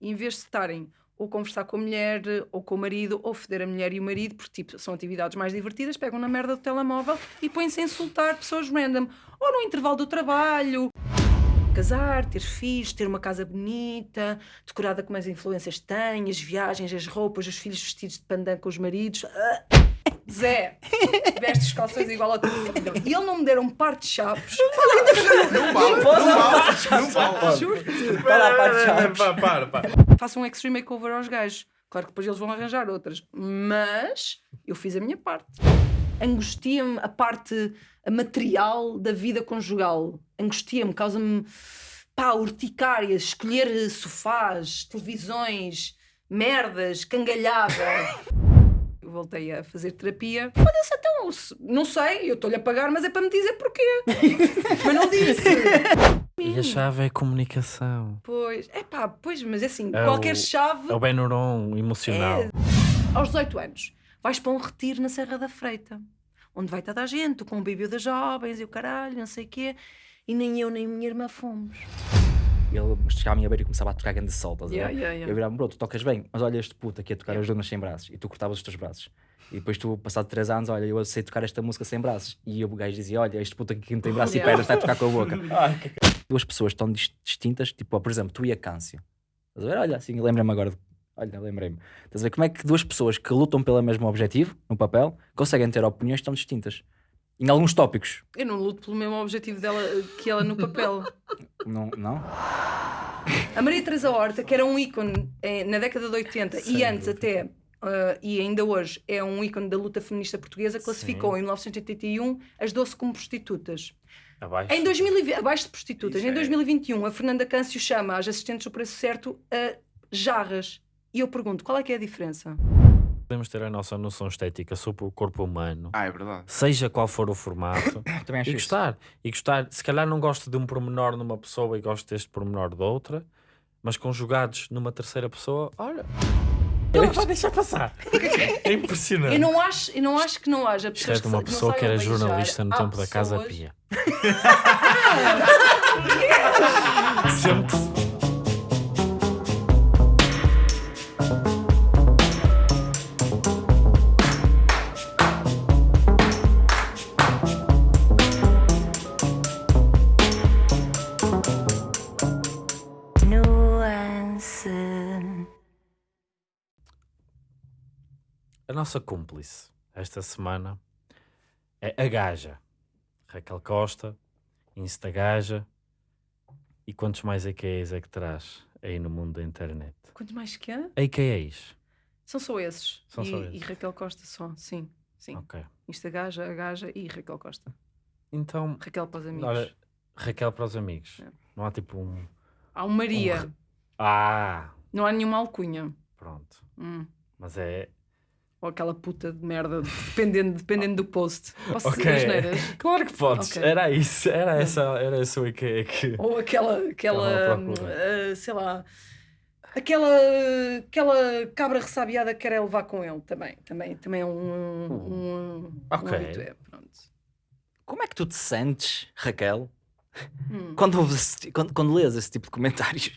Em vez de estarem ou conversar com a mulher, ou com o marido, ou foder a mulher e o marido, porque tipo, são atividades mais divertidas, pegam na merda do telemóvel e põem-se a insultar pessoas random. Ou no intervalo do trabalho. Casar, ter filhos, ter uma casa bonita, decorada como as influências têm, as viagens, as roupas, os filhos vestidos de pandan com os maridos. Ah, Zé, veste os calções igual ao teu filho. E ele não me deram um par de chaves. Não vale, não vale. Juro-te. Para lá, para, chaves. Para, para, para. Façam um extreme makeover aos gajos. Claro que depois eles vão arranjar outras. Mas eu fiz a minha parte. Angustia-me a parte material da vida conjugal. Angustia-me, causa-me pá, urticárias, escolher sofás, televisões, merdas, cangalhada. Voltei a fazer terapia. Foda-se, então, não sei, eu estou-lhe a pagar, mas é para me dizer porquê. mas não disse. E a chave é a comunicação. Pois, é pá, pois, mas é assim, É qualquer o- chave É o Benuron emocional. É. aos 18 anos, vais para um retiro na Serra da Freita, onde vai toda a gente, com o bebê das jovens e o caralho, não sei o quê, e nem eu nem minha irmã fomos. Ele chegava à minha beira e começava a tocar grande sol, estás a ver? Yeah, yeah, yeah. Eu virava-me, bro, tu tocas bem, mas olha este puto aqui a tocar as donas sem braços. E tu cortavas os teus braços. E depois tu, passado 3 anos, olha, eu sei tocar esta música sem braços. E o gajo dizia, olha, este puto aqui que não tem braços Yeah. e pernas está a tocar com a boca. Duas pessoas tão dis- distintas, tipo, por exemplo, tu e a Câncio. Estás a ver? Olha, assim, lembra-me agora. Olha, lembrei-me. Estás a ver como é que duas pessoas que lutam pelo mesmo objetivo, no papel, conseguem ter opiniões tão distintas. Em alguns tópicos. Eu não luto pelo mesmo objetivo dela que ela no papel. Não? não? A Maria Teresa Horta, que era um ícone eh, na década de 80 e Sem antes dúvida. até, eh, e ainda hoje, é um ícone da luta feminista portuguesa, classificou em 1981 as 12 como prostitutas. Abaixo. Em 2020, abaixo de prostitutas, Isso em é. 2021, a Fernanda Câncio chama as assistentes do preço certo a jarras. E eu pergunto, qual é que é a diferença? Podemos ter a nossa noção estética sobre o corpo humano, Ah, é verdade. seja qual for o formato, Também acho e isso. gostar. E gostar, se calhar não gosto de um pormenor numa pessoa e gosto deste pormenor de outra, mas conjugados numa terceira pessoa, olha. Ele vai deixar passar. É impressionante. Eu não acho, eu não acho que não haja Isto pessoas é de uma que, pessoa que era beijar. jornalista no Há tempo da Casa pessoas- Pia. Sempre. A nossa cúmplice esta semana é a Gaja. Raquel Costa, Instagaja. E quantos mais AKAs é que traz aí no mundo da internet? Quanto mais que há? AKAs. São só esses. São e, só e esses. Raquel Costa só, sim. Sim. Ok. Insta Gaja, a Gaja e Raquel Costa. Então, Raquel para os amigos. olha, Raquel para os amigos. É. Não há tipo um. Há um Maria. Um Ah! Não há nenhuma alcunha. Pronto. Hum. Mas é. Ou aquela puta de merda, dependendo, dependendo do post. Posso Ok. dizer as neiras? Claro que podes. Ok. Era isso. Era essa, era esse o AKA que. Ou aquela, aquela ah, sei lá, aquela, aquela cabra ressabiada que quer levar com ele também. Também, também é um, um, Ok. um habitué, pronto. Como é que tu te sentes, Raquel, Hum. quando, ouves quando, quando lês esse tipo de comentários?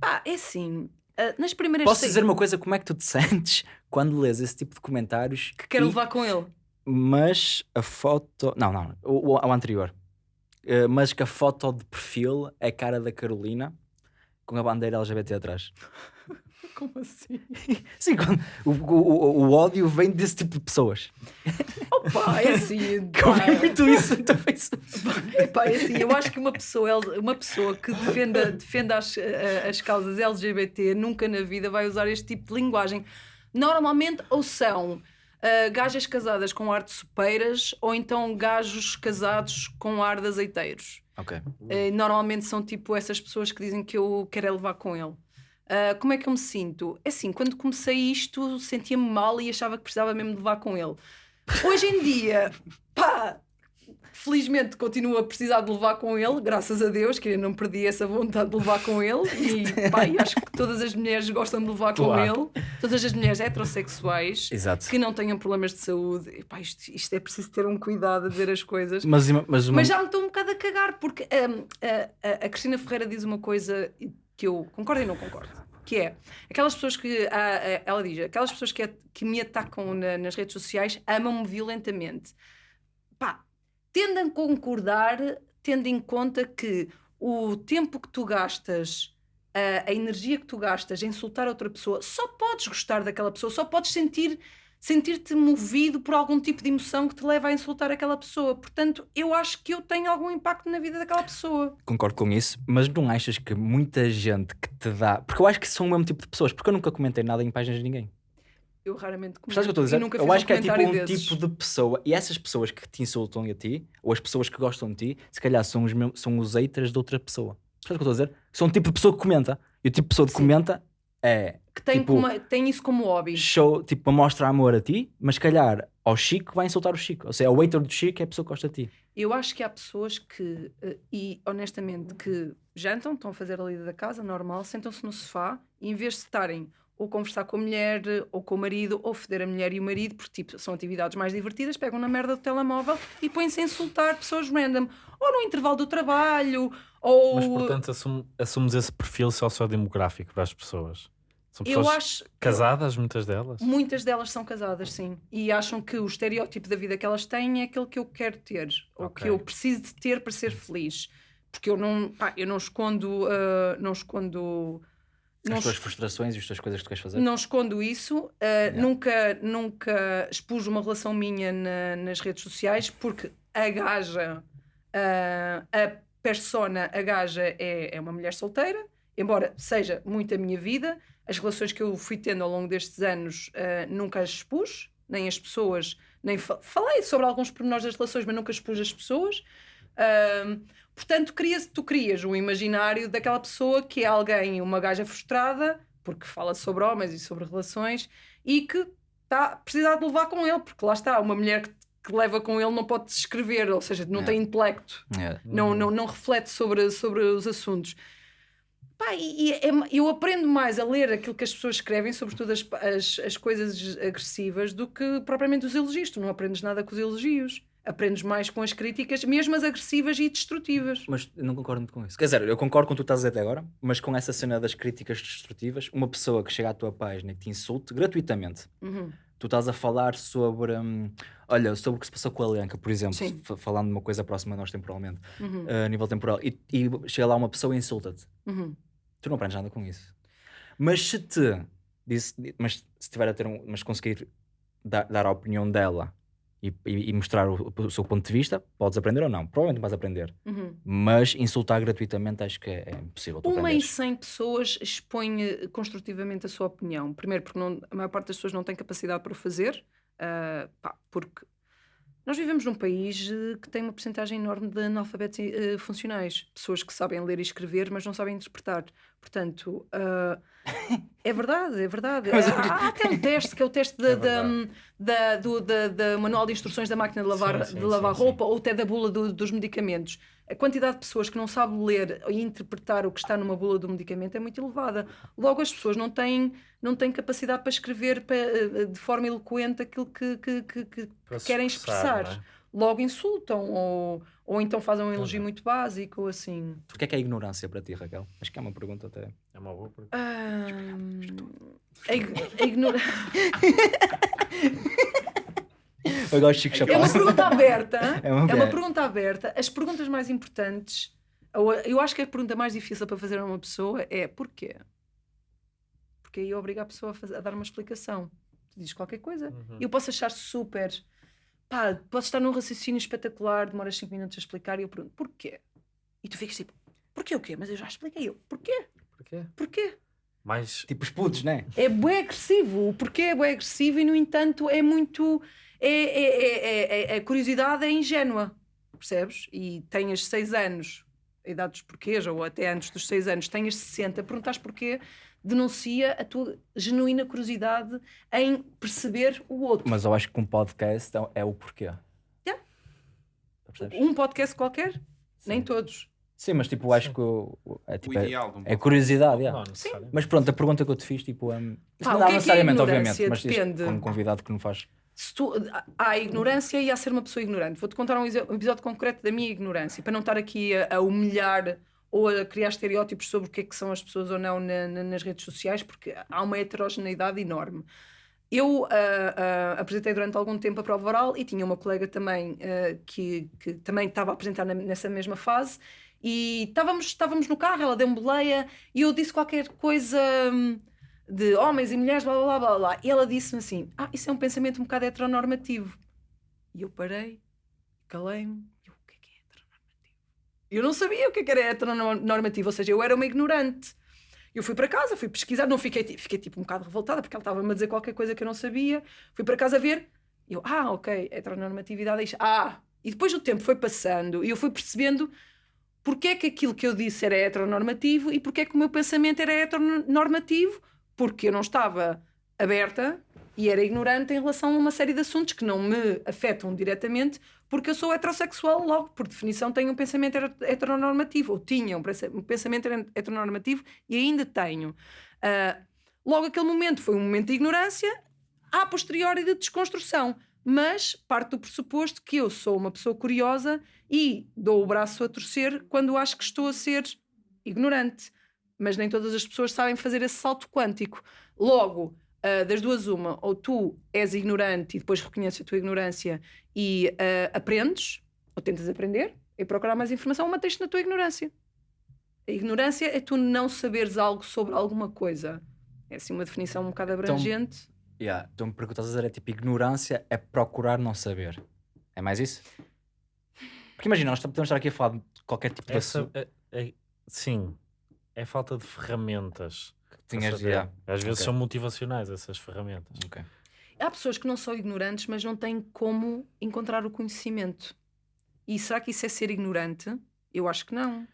Pá, é assim, ah, nas primeiras Posso dizer uma coisa? Como é que tu te sentes quando lês esse tipo de comentários? que quero e- levar com ele. Mas a foto. Não, não, o, o- anterior. Eh, mas que a foto de perfil é a cara da Carolina com a bandeira LGBT atrás. Como assim? Sim, quando, o, o, o- ódio vem desse tipo de pessoas. Opa, é assim. Eu vi muito isso Facebook. Epá, é assim, eu acho que uma pessoa, uma pessoa que defenda, defenda as, as causas LGBT nunca na vida vai usar este tipo de linguagem. Normalmente, ou são ah, gajas casadas com ar de sopeiras, ou então gajos casados com ar de azeiteiros. Ok. Eh, normalmente são tipo essas pessoas que dizem que eu quero é levar com ele. Ah, como é que eu me sinto? É assim, quando comecei isto, sentia-me mal e achava que precisava mesmo de levar com ele. Hoje em dia, pá, felizmente continuo a precisar de levar com ele, graças a Deus, que eu não perdi essa vontade de levar com ele. E pá, acho que todas as mulheres gostam de levar Claro. com ele, todas as mulheres heterossexuais. Exato. Que não tenham problemas de saúde, E, pá, isto, isto é preciso ter um cuidado a dizer as coisas. Mas, mas uma... Mas já me estou um bocado a cagar, porque hum, a, a, a Cristina Ferreira diz uma coisa que eu concordo e não concordo. Que é aquelas pessoas que ah, ah, ela diz, aquelas pessoas que, que me atacam na- nas redes sociais amam-me violentamente. Pá, tendo a concordar, tendo em conta que o tempo que tu gastas, a, a energia que tu gastas em insultar outra pessoa, só podes gostar daquela pessoa, só podes sentir sentir-te movido por algum tipo de emoção que te leva a insultar aquela pessoa. Portanto, eu acho que eu tenho algum impacto na vida daquela pessoa. Concordo com isso, mas não achas que muita gente que te dá. Porque eu acho que são o mesmo tipo de pessoas, porque eu nunca comentei nada em páginas de ninguém. Eu raramente comento. Percebes o que eu estou a dizer? nunca Eu acho que é tipo um desses. tipo de pessoa, e essas pessoas que te insultam a ti, ou as pessoas que gostam de ti, se calhar são os, mesmos- são os haters de outra pessoa. Percebes o que eu estou a dizer? São o tipo de pessoa que comenta. E o tipo de pessoa que Sim. comenta é Que tem, tipo, como- tem isso como hobby. show, tipo, mostra amor a ti, mas se calhar ao Chico vai insultar o Chico. Ou seja, o hater do Chico é a pessoa que gosta de ti. Eu acho que há pessoas que, eh, e honestamente, que jantam, estão a fazer a lida da casa, normal, sentam-se no sofá e em vez de estarem ou conversar com a mulher, ou com o marido, ou foder a mulher e o marido, porque tipo, são atividades mais divertidas, pegam na merda do telemóvel e põem-se a insultar pessoas random, ou no intervalo do trabalho, ou. Mas portanto assume- assumes esse perfil sociodemográfico para as pessoas. São eu pessoas acho. casadas, muitas delas. Muitas delas são casadas, sim. E acham que o estereótipo da vida que elas têm é aquele que eu quero ter, ou que eu preciso de ter para ser feliz. Porque eu não, pá, eu não escondo, ah, não escondo, não, As tuas es- frustrações e as tuas coisas que tu queres fazer. não escondo isso. ah, nunca, nunca expus uma relação minha na- nas redes sociais porque a gaja, ah, a persona, a gaja é, é uma mulher solteira, embora seja muito a minha vida. As relações que eu fui tendo ao longo destes anos ah, nunca as expus, nem as pessoas, nem fa- falei sobre alguns pormenores das relações, mas nunca expus as pessoas. Ah, portanto, cria tu crias um imaginário daquela pessoa que é alguém, uma gaja frustrada, porque fala sobre homens e sobre relações, e que está precisar de levar com ele, porque lá está, uma mulher que, que leva com ele não pode escrever, ou seja, não É. tem intelecto É. não, não, não reflete sobre, sobre os assuntos. Pá, e, e é eu aprendo mais a ler aquilo que as pessoas escrevem, sobretudo as, as, as coisas agressivas, do que propriamente os elogios. Tu não aprendes nada com os elogios. Aprendes mais com as críticas, mesmo as agressivas e destrutivas. Mas não concordo muito com isso. Quer dizer, eu concordo com o que tu estás a dizer até agora, mas com essa cena das críticas destrutivas, uma pessoa que chega à tua página e te insulte gratuitamente, Uhum. Tu estás a falar sobre, hum, olha, sobre o que se passou com a Lenca, por exemplo, falando de uma coisa próxima a nós temporalmente, Uhum. a nível temporal, e, e chega lá uma pessoa e insulta-te. Uhum. Tu não aprendes nada com isso. Mas se te, disse, mas se tiver a ter um, mas conseguir dar, dar a opinião dela e, e- mostrar o, o seu ponto de vista, podes aprender ou não. Provavelmente vais aprender. Uhum. Mas insultar gratuitamente acho que é, é impossível. Uma em aprenderes. 100 pessoas expõe eh, construtivamente a sua opinião. Primeiro, porque não- a maior parte das pessoas não tem capacidade para o fazer, ah, pá, porque nós vivemos num país eh, que tem uma porcentagem enorme de analfabetos eh, funcionais. Pessoas que sabem ler e escrever, mas não sabem interpretar. Portanto, ah, é verdade, é verdade. Há, há até um teste, que é o teste da, É da, da- do da- da manual de instruções da máquina de lavar, Sim, sim, de lavar sim, roupa ou até da bula do- dos medicamentos. A quantidade de pessoas que não sabe ler e interpretar o que está numa bula do medicamento é muito elevada. Logo, as pessoas não têm, não têm capacidade para escrever eh, de forma eloquente aquilo que, que- que- que querem expressar, expressar. é? Logo insultam ou, ou então fazem um elogio Uhum. muito básico ou assim. O que é que é ignorância para ti, Raquel? Acho que é uma pergunta até. É uma boa pergunta. A, ig- a ignora- Eu gosto de Chico É Chapéu. uma pergunta aberta. É uma- É uma pergunta aberta. As perguntas mais importantes, eu acho que a pergunta mais difícil para fazer a uma pessoa é porquê? Porque aí obriga a pessoa a, fazer- a dar uma explicação. Tu dizes qualquer coisa. Uhum. Eu posso achar super. Pá, posso estar num raciocínio espetacular, demoras 5 minutos a explicar e eu pergunto porquê? E tu ficas tipo, porquê o quê? Mas eu já expliquei. Eu, porquê? Porquê? Porquê? Mais Tipo os putos, né? É bué agressivo. O porquê é bué agressivo e, no entanto, é muito. É, é, é, é- é- a curiosidade é ingênua, percebes? E tenhas 6 anos, a idade dos porquês, ou até antes dos 6 anos, tenhas 60, perguntas porquê, denuncia a tua genuína curiosidade em perceber o outro. Mas eu acho que um podcast é, é o porquê. Yeah. Percebes? Um podcast qualquer? Nem Sim. todos. Sim, mas tipo, eu acho que o- o- é, O tipo, é, ideal de um é podcast. curiosidade. yeah. Não. Mas pronto, a pergunta que eu te fiz, tipo, um, Pá, não o dá que é que é necessariamente, obviamente, mas isto Depende. como convidado que não faz. Tu- há ignorância e há ser uma pessoa ignorante. Vou-te contar um, episódio concreto da minha ignorância, para não estar aqui a, a humilhar ou a criar estereótipos sobre o que é que são as pessoas ou não na- na- nas redes sociais, porque há uma heterogeneidade enorme. Eu ah, ah, apresentei durante algum tempo a prova oral e tinha uma colega também ah, que, que também estava a apresentar na- nessa mesma fase e estávamos, estávamos no carro, ela deu-me boleia e eu disse qualquer coisa hum, de homens e mulheres, blá blá blá blá, e ela disse-me assim: Ah, isso é um pensamento um bocado heteronormativo. E eu parei, calei-me, eu, o é que é heteronormativo? Eu não sabia o que é que era heteronormativo, ou seja, eu era uma ignorante. Eu fui para casa, fui pesquisar, não fiquei, fiquei tipo um bocado revoltada porque ela estava-me a dizer qualquer coisa que eu não sabia. Fui para casa ver, eu, ah, ok, heteronormatividade é isto. Ah, e depois o tempo foi passando e eu fui percebendo porque é que aquilo que eu disse era heteronormativo e porque é que o meu pensamento era heteronormativo, porque eu não estava aberta e era ignorante em relação a uma série de assuntos que não me afetam diretamente, porque eu sou heterossexual, logo, por definição, tenho um pensamento hetero- heteronormativo, ou tinha um pensa- pensamento heteronormativo e ainda tenho. Ah, logo, aquele momento foi um momento de ignorância, a posteriori de desconstrução, mas parte do pressuposto que eu sou uma pessoa curiosa e dou o braço a torcer quando acho que estou a ser ignorante. Mas nem todas as pessoas sabem fazer esse salto quântico. Logo, ah, das duas, uma, ou tu és ignorante e depois reconheces a tua ignorância e ah, aprendes, ou tentas aprender e procurar mais informação, ou mantens-te na tua ignorância. A ignorância é tu não saberes algo sobre alguma coisa. É assim uma definição um bocado abrangente. Yeah. Então, porque o que estás a dizer é tipo, ignorância é procurar não saber. É mais isso? Porque imagina, nós podemos estar aqui a falar de qualquer tipo de Essa, assunto. é- é- sim, é falta de ferramentas. que tinhas yeah. Às vezes Ok. são motivacionais essas ferramentas. Ok. Há pessoas que não são ignorantes, mas não têm como encontrar o conhecimento. E será que isso é ser ignorante? Eu acho que não.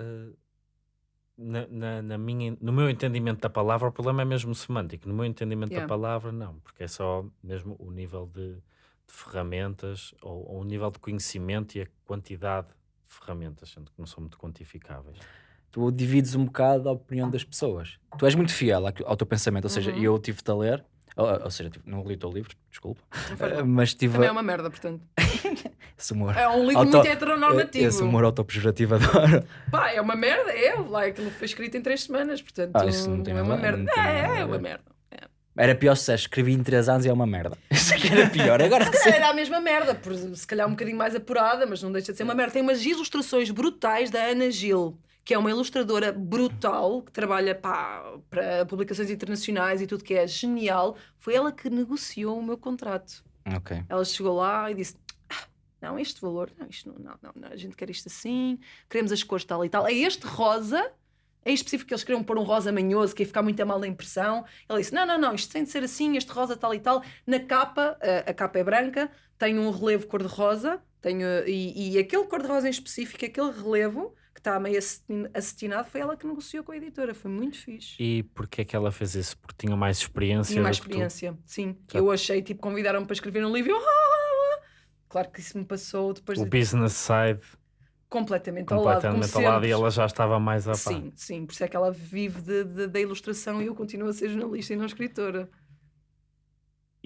Uh, na, na- na minha, no meu entendimento da palavra, o problema é mesmo semântico. No meu entendimento Yeah. da palavra, não, porque é só mesmo o nível de, de ferramentas ou, ou o nível de conhecimento e a quantidade de ferramentas, sendo que não são muito quantificáveis. Tu divides um bocado a opinião das pessoas. Tu és muito fiel ao teu pensamento, ou seja, Uhum. eu tive-te a ler, ou, ou seja, não li o teu livro, desculpa, mas tive Também é uma merda, portanto. esse humor. É um livro Auto- muito heteronormativo. Esse humor autopejorativo adoro. Pá, é uma merda, é. Aquilo foi escrito em três semanas, portanto. Ah, isso não tem é uma merda. É, é uma merda. Era pior se escrevi em 3 anos e é uma merda. Isso é que era pior. Agora Se calhar era a mesma merda, por, se calhar um bocadinho mais apurada, mas não deixa de ser uma merda. Tem umas ilustrações brutais da Ana Gil, que é uma ilustradora brutal, que trabalha pá, para publicações internacionais e tudo que é genial. Foi ela que negociou o meu contrato. Ok. Ela chegou lá e disse: "Ah, Não, este valor, não, isto não, não, não, a gente quer isto assim, queremos as cores tal e tal. É este rosa, em específico que eles queriam pôr um rosa manhoso que ia ficar muito a mal da impressão. Ela disse: Não, não, não, isto tem de ser assim, este rosa tal e tal. Na capa, a, a capa é branca, tem um relevo cor-de-rosa, uh, e, e aquele cor-de-rosa em específico, aquele relevo que está meio acetin- acetinado, foi ela que negociou com a editora. Foi muito fixe. E porquê é que ela fez isso? Porque tinha mais experiência. Tinha mais experiência, sim. Já. Eu achei, tipo, convidaram-me para escrever um livro. e eu, "Ah!" Claro que isso me passou depois O de business side completamente ao lado. completamente ao lado e ela já estava mais a par. Sim, sim, por isso é que ela vive da ilustração e eu continuo a ser jornalista e não escritora.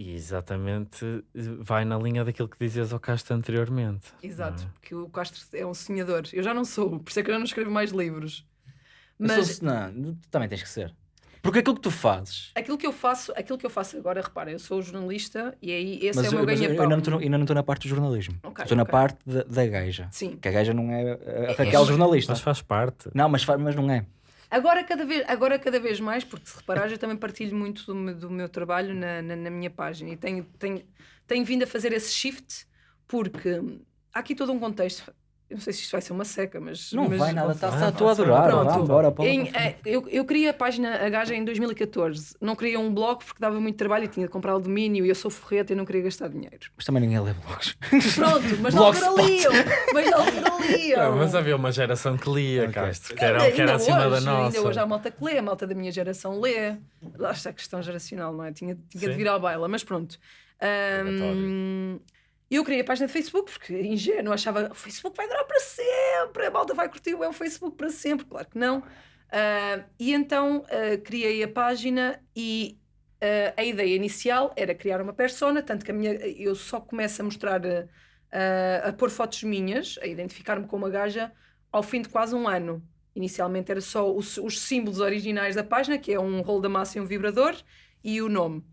E exatamente eh, vai na linha daquilo que dizias ao Castro anteriormente. Exato, não é? porque o Castro é um sonhador. Eu já não sou, por isso é que eu não escrevo mais livros. Mas, Mas não, tu também tens que ser. Porque aquilo que tu fazes. aquilo que eu faço, aquilo que eu faço agora, repara, eu sou jornalista e aí esse mas é o eu, meu mas eu ganha-pão. ainda não estou- ainda não estou na parte do jornalismo. Ok, estou na ok. parte da, da gaja. Sim. Que a gaja não é a É- Raquel é- jornalista. Mas faz parte. Não, mas, fa- mas não é. Agora cada, vez, agora cada vez mais, porque se reparares, eu também partilho muito do, meu- do meu trabalho na, na, na minha página e tenho, tenho, tenho vindo a fazer esse shift porque há aqui todo um contexto. Eu não sei se isto vai ser uma seca, mas. Não mas- vai nada. Tá, Estou a adorar. Pronto. Vá embora. pode- Em, eh, eu, eu criei a página A Gaja em 2014. Não queria um blog porque dava muito trabalho e tinha de comprar o domínio e eu sou forreta e não queria gastar dinheiro. Mas também ninguém lê blogs. Pronto, mas na altura Blogspot. liam. Mas altura liam. Não, mas havia uma geração que lia, Ok. Castro, que era, que era acima hoje, da nossa. Ainda hoje há malta que lê, a malta da minha geração lê. Lá está a questão geracional, não é? Tinha, tinha de vir à baila, mas pronto. Ahm, eu criei a página de Facebook porque ingênuo achava o Facebook vai durar para sempre, a malta vai curtir o Facebook para sempre. Claro que não. Ah, e então ah, criei a página e ah, a ideia inicial era criar uma persona, tanto que a minha, eu só começo a mostrar, a pôr fotos minhas, a identificar-me como uma gaja, ao fim de quase um ano. Inicialmente era só os, os símbolos originais da página, que é um rolo da massa e um vibrador, e o nome.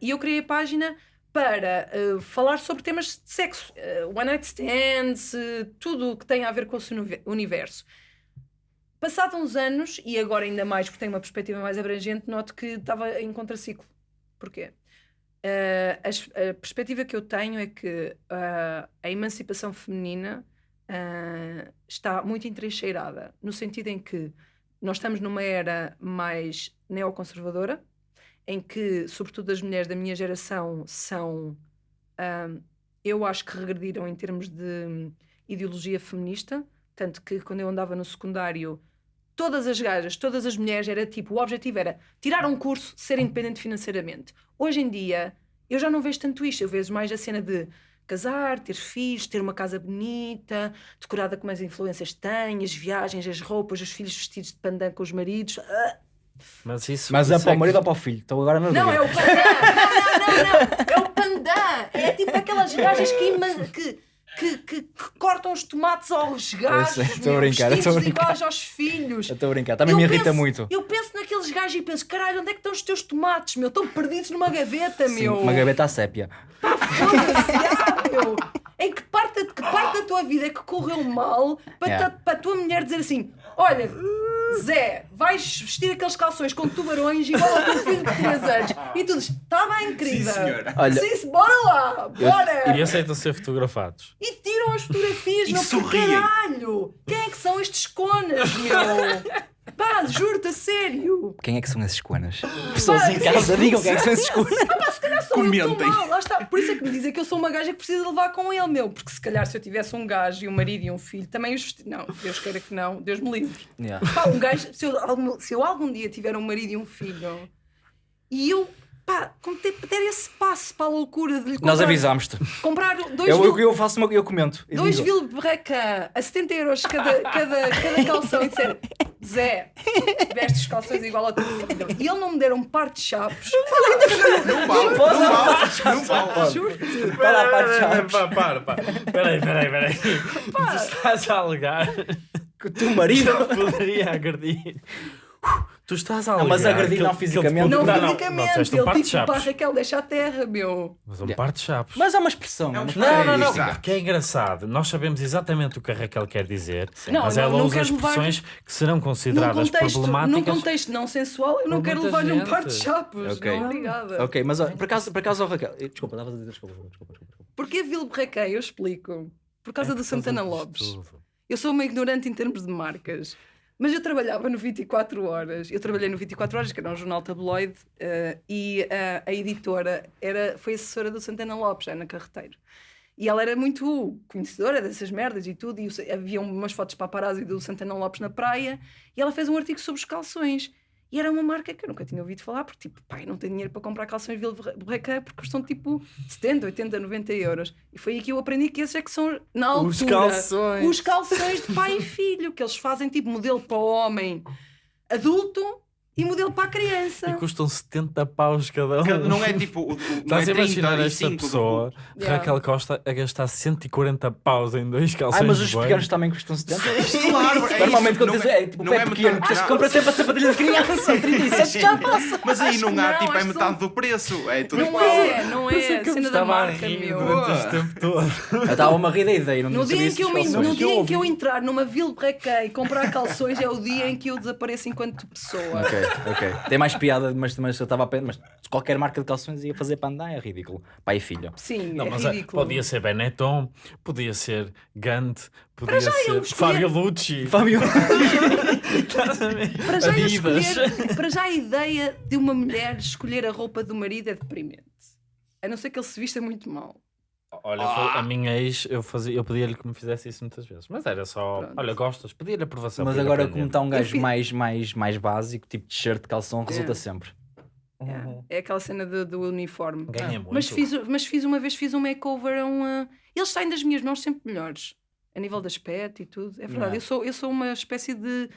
E eu criei a página para ah, falar sobre temas de sexo, ah, one night stands, eh, tudo o que tem a ver com o universo. Passado uns anos, e agora ainda mais porque tenho uma perspectiva mais abrangente, noto que estava em contraciclo. Porquê? A, a perspectiva que eu tenho é que a emancipação feminina está muito entrincheirada, no sentido em que nós estamos numa era mais neoconservadora, em que, sobretudo, as mulheres da minha geração são, ah, eu acho que regrediram em termos de hum, ideologia feminista, tanto que quando eu andava no secundário, todas as gajas, todas as mulheres, era tipo, o objetivo era tirar um curso, ser independente financeiramente. Hoje em dia, eu já não vejo tanto isto, eu vejo mais a cena de casar, ter filhos, ter uma casa bonita, decorada como as influências têm, as viagens, as roupas, os filhos vestidos de pandan com os maridos. Ah, Mas isso. Mas é isso para o que- marido ou para o filho? Estou agora na Não, dúvida. é o pandan! Não, não, não, não! É o pandan! É tipo aquelas gajas que, ima- que, que, que- que cortam os tomates aos gajos, estou a brincar, eu estou a brincar. iguais aos filhos. Eu Estou a brincar. Também Eu me irrita penso- muito. Eu penso naqueles gajos e penso, caralho, onde é que estão os teus tomates, meu? Estão perdidos numa gaveta, Sim, meu. uma gaveta à sépia. Foda-se, ah, meu. Em que parte, que parte da tua vida é que correu mal para, Yeah. ta- para a tua mulher dizer assim: olha, Zé, vais vestir aqueles calções com tubarões igual ao teu filho de 3 anos. E tu dizes: está bem, querida. Sim, senhora. Olha- Sim, bora lá, bora. E aceitam ser fotografados. E tiram as fotografias, E meu, por sorriem. caralho. Quem é que são estes conas, meu? Pá, juro-te a sério. Quem é que são esses conas? Pessoas em casa, digam quem é que são esses conas. Se calhar sou eu Comentem. mal, lá está. Por isso é que me dizem que eu sou uma gaja que precisa levar com ele, meu. Porque se calhar se eu tivesse um gajo e um marido e um filho, também os. Não, Deus queira que não, Deus me livre. Yeah. Pá, um gajo, se eu, algum, se eu algum dia tiver um marido e um filho e eu, pá, como ter, der esse passo para a loucura de lhe comprar, Nós avisámos-te. comprar dois, Eu, vil, eu, eu faço uma, eu comento. e dois digo. Vilebrequin a 70 euros cada, cada, cada calção e disser Zé, vestes os calções igual ao teu filho. E ele não me der um par de chapos. Não vale, não vale, não vale. Juro-te. Vai lá, pá, de chaves. Para, para, para. Peraí, peraí, peraí. Tu estás a alegar Que o teu marido. eu poderia agredir. Tu estás a Não, alegar. mas não ele- que ele fisicamente. Não, Não, não, fisicamente. não, um ele par de tipo, pá. Raquel, deixa a terra, meu. Mas um par de chapos. Mas é uma expressão. É um uma expressão. Não, não, não. Que é engraçado. Nós sabemos exatamente o que a Raquel quer dizer, Não, mas não- ela não usa quero levar- expressões que serão Num consideradas contexto, num problemáticas. contexto não sensual, eu não quero levar-lhe um par de chapos. Ok. Não, obrigada. Ok, mas por acaso, por acaso, Raquel. eh, Desculpa, estavas a dizer desculpa. desculpa, desculpa, desculpa. Porquê Vilebrequin? Eu explico. Por causa É do Santana Lopes. Eu sou uma ignorante em termos de marcas. Mas eu trabalhava no 24 Horas. Eu trabalhei no 24 Horas, que era um jornal tabloide, eh, e eh, a editora era, foi assessora do Santana Lopes, Ana Carreteiro. E ela era muito conhecedora dessas merdas e tudo. E havia umas fotos paparazzi do Santana Lopes na praia. E ela fez um artigo sobre os calções. E era uma marca que eu nunca tinha ouvido falar, porque tipo, pai, não tenho dinheiro para comprar calções Vilebrequin porque custam tipo 70, 80, 90 euros. E foi aí que eu aprendi que esses é que são, na altura, Os calções. os calções de pai e filho, que eles fazem tipo modelo para o homem adulto e modelo para a criança. E custam 70 paus cada um. Não é tipo. o- o- Não Estás é a imaginar 35 esta pessoa, Yeah. Raquel Costa, a gastar 140 paus em dois calções Ai, mas os pequenos também custam 70. Claro, é Normalmente quando tens é- é tipo não pé é pequeno, metade- que tens- não. compra sempre a sapatilha de criança, 37 já passa. Mas aí não há, não, tipo, é metade são- do preço. É tudo Não igual. é, não é. é que cena da marca, meu. durante este tempo todo. Eu estava a rir da ideia, não No dia, em que eu, os me- calções. no dia em que eu ouvi. entrar numa Vilebrequin e comprar calções é o dia em que eu desapareço enquanto pessoa. Ok, ok. Tem mais piada, mas, mas eu estava a pensar, mas qualquer marca de calções ia fazer para andar, é ridículo. Pai e filho. Sim, Não, é mas é, ridículo. podia ser Benetton, podia ser Gant, podia já eu ser escolhi- Fábio Lucci. Fábio. Estás a ver? Para já, eu Adidas. escolher, para já a ideia de uma mulher escolher a roupa do marido é deprimente. A não ser que ele se vista muito mal. Olha, foi- a minha ex, eu, fazia, eu pedia-lhe que me fizesse isso muitas vezes. Mas era só, Pronto. olha, gostas, pedia-lhe aprovação. Mas agora, aprender. como está um gajo fiz- mais, mais, mais básico, tipo t-shirt, calção, resulta É. sempre. É, é aquela cena do, do uniforme. Ganha muito. Mas fiz, mas fiz uma vez fiz um makeover a um. uh, Eles saem das minhas mãos sempre melhores. A nível de aspecto e tudo. É verdade. Eu, sou, eu sou uma espécie de.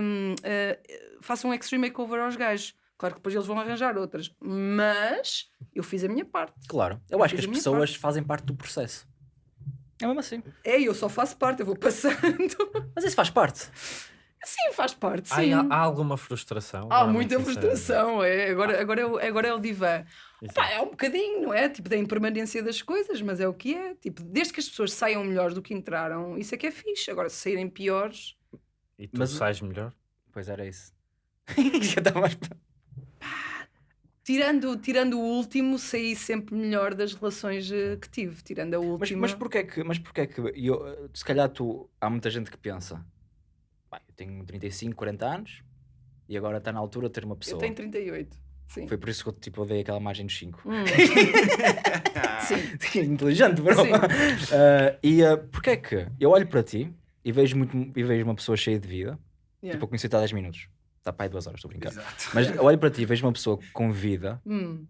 Um, uh, faço um extreme makeover aos gajos. Claro que depois eles vão arranjar outras. Mas eu fiz a minha parte. Claro. Eu acho que as pessoas parte. fazem parte do processo. É mesmo assim. É, eu só faço parte, eu vou passando. Mas isso faz parte. Sim, faz parte, Há, sim. há alguma frustração? Há muita frustração, é. Agora, agora, é o, agora é o divã. Pá, é um bocadinho, não é? Tipo, da impermanência das coisas, mas é o que é. Tipo, desde que as pessoas saiam melhores do que entraram, isso é que é fixe. Agora, se saírem piores, E tu Mas- sais melhor? Pois era isso. Já estava mais... tirando, tirando o último, saí sempre melhor das relações eh, que tive. Tirando a Mas, última. mas porquê que, mas porquê que eu, se calhar tu, há muita gente que pensa, "Pá, eu tenho 35, 40 anos e agora está na altura de ter uma Eu pessoa. tenho 38. Sim. Foi por isso que eu tipo, dei aquela imagem dos 5. Hum. Sim. Inteligente, bro. Sim. Ah, e uh, porquê que eu olho para ti e vejo, muito, e vejo uma pessoa cheia de vida, Yeah. tipo, eu conheci-te há 10 minutos. Está para aí 2 horas, estou a brincar. Exato. Mas eu olho para ti e vejo uma pessoa com vida Hum.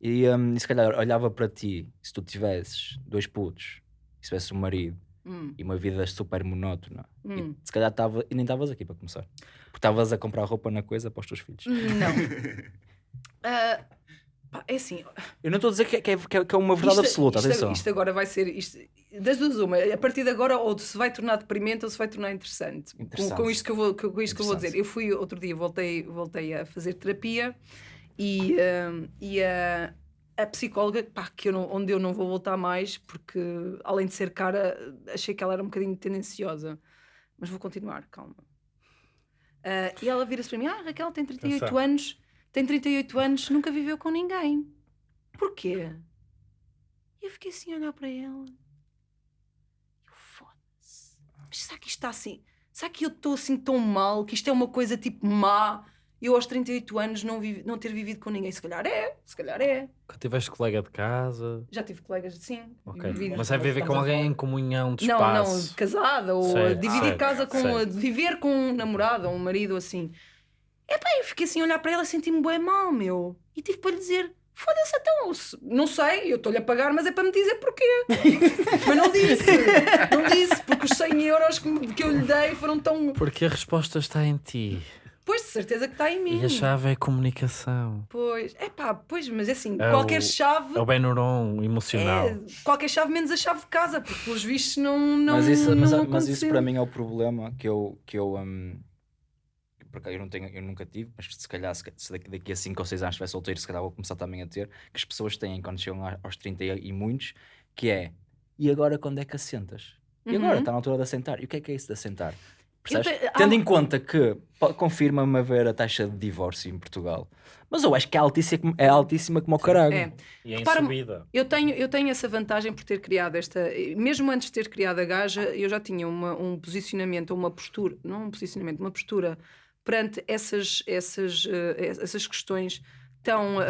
e, um, e se calhar olhava para ti, se tu tivesses dois putos, e se tivesses um marido Hum. e uma vida super monótona, e Hum. se calhar tava, e nem estavas aqui para começar. Porque estavas a comprar roupa na coisa para os teus filhos. Não. Ah, pá, é assim, Eu não estou a dizer que é, que é, que é- que é uma verdade Isto- absoluta, isto, atenção. Isto agora vai ser. Isto, das duas, uma. A partir de agora, ou se vai tornar deprimente ou se vai tornar interessante. Com, Interessante. com isto, que eu, vou, com isto que eu vou dizer. Eu fui outro dia, voltei, voltei a fazer terapia e, hum, e a, a psicóloga, pá, que eu não- onde eu não vou voltar mais, porque além de ser cara, achei que ela era um bocadinho tendenciosa. Mas vou continuar, calma. Ah, e ela vira-se para mim: Ah, Raquel tem 38 Atenção. anos, tem 38 anos, nunca viveu com ninguém. Porquê? E eu fiquei assim a olhar para ela. Eu foda-se. Mas será que isto está assim? Será que eu estou assim tão mal? Que isto é uma coisa tipo má? Eu aos 38 anos não, vivi- não ter vivido com ninguém? Se calhar é, se calhar é. Que tiveste colega de casa? Já tive colegas assim. Ok. vivido- Mas é viver com alguém em comunhão de Não, espaço? não, casada ou Certo, dividir certo, casa com. certo. viver com um namorado ou um marido assim. Epá, eu fiquei assim a olhar para ela e senti-me bem mal, meu. E tive para lhe dizer: foda-se, então, não sei, eu estou-lhe a pagar, mas é para me dizer porquê. mas não disse, não disse, porque os 100 euros que, eu lhe dei foram tão. Porque a resposta está em ti. Pois, de certeza que está em mim. E a chave é a comunicação. Pois, é pá, pois, mas é assim, É qualquer o- chave. É o Benuron emocional. é- qualquer chave menos a chave de casa, porque pelos vistos não. não mas isso, mas, não mas isso aconteceu. para mim é o problema que eu, que eu, hum, porque eu, não tenho, eu nunca tive, mas se calhar se, se daqui, daqui a 5 ou 6 anos estiver solteiro, se calhar vou começar também a ter, que as pessoas têm quando chegam aos 30 e, muitos, que é e agora quando é que assentas? E agora Uhum. está na altura de assentar. E o que é que é isso de assentar? Percebes? te- há Tendo um- em conta que confirma-me haver a taxa de divórcio em Portugal, mas eu acho que é altíssima, é altíssima como o caralho. É. E em Repara- subida. Eu tenho, eu tenho essa vantagem por ter criado esta. Mesmo antes de ter criado a gaja, eu já tinha uma, um posicionamento, uma postura, não um posicionamento, uma postura perante essas, essas, eh, essas questões tão ah,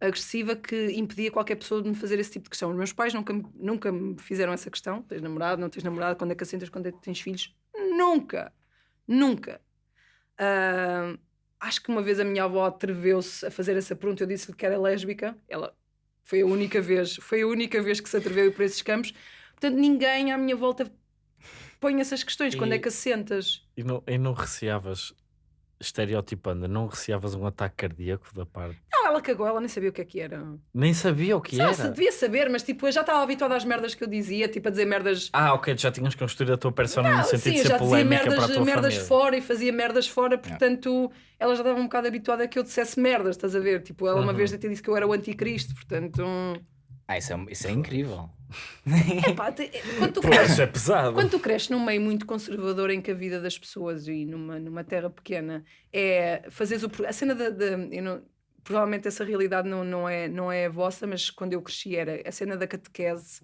ah, agressiva que impedia qualquer pessoa de me fazer esse tipo de questão. Os meus pais nunca, nunca me fizeram essa questão: tens namorado, não tens namorado, quando é que assentas, quando é que tens filhos? Nunca, nunca. Ah, acho que uma vez a minha avó atreveu-se a fazer essa pergunta. Eu disse-lhe que era lésbica. Ela foi a única vez, foi a única vez que se atreveu por esses campos. Portanto, ninguém à minha volta põe essas questões. Quando é E- que assentas? E não, e não receavas, estereotipando, não receavas um ataque cardíaco da parte. Não, ela cagou, ela nem sabia o que é que era. Nem sabia o que Só era. se devia saber, mas tipo, eu já estava habituada às merdas que eu dizia, tipo a dizer merdas. Ah, ok, já tinhas construído a tua persona Não, no sentido sim, de ser já dizia merdas, merdas fora e fazia merdas fora, portanto ela já estava um bocado habituada a que eu dissesse merdas, estás a ver? Tipo, ela uma Uhum. vez até disse que eu era o anticristo, portanto. Ah, isso é, isso é incrível. Epá, te- quando tu Pô, cresces- isso é pesado. Quando tu cresces num meio muito conservador em que a vida das pessoas e numa, numa terra pequena é fazeres o. pro- A cena da. da- eu não- provavelmente essa realidade não, não, é, não é a vossa, mas quando eu cresci era a cena da catequese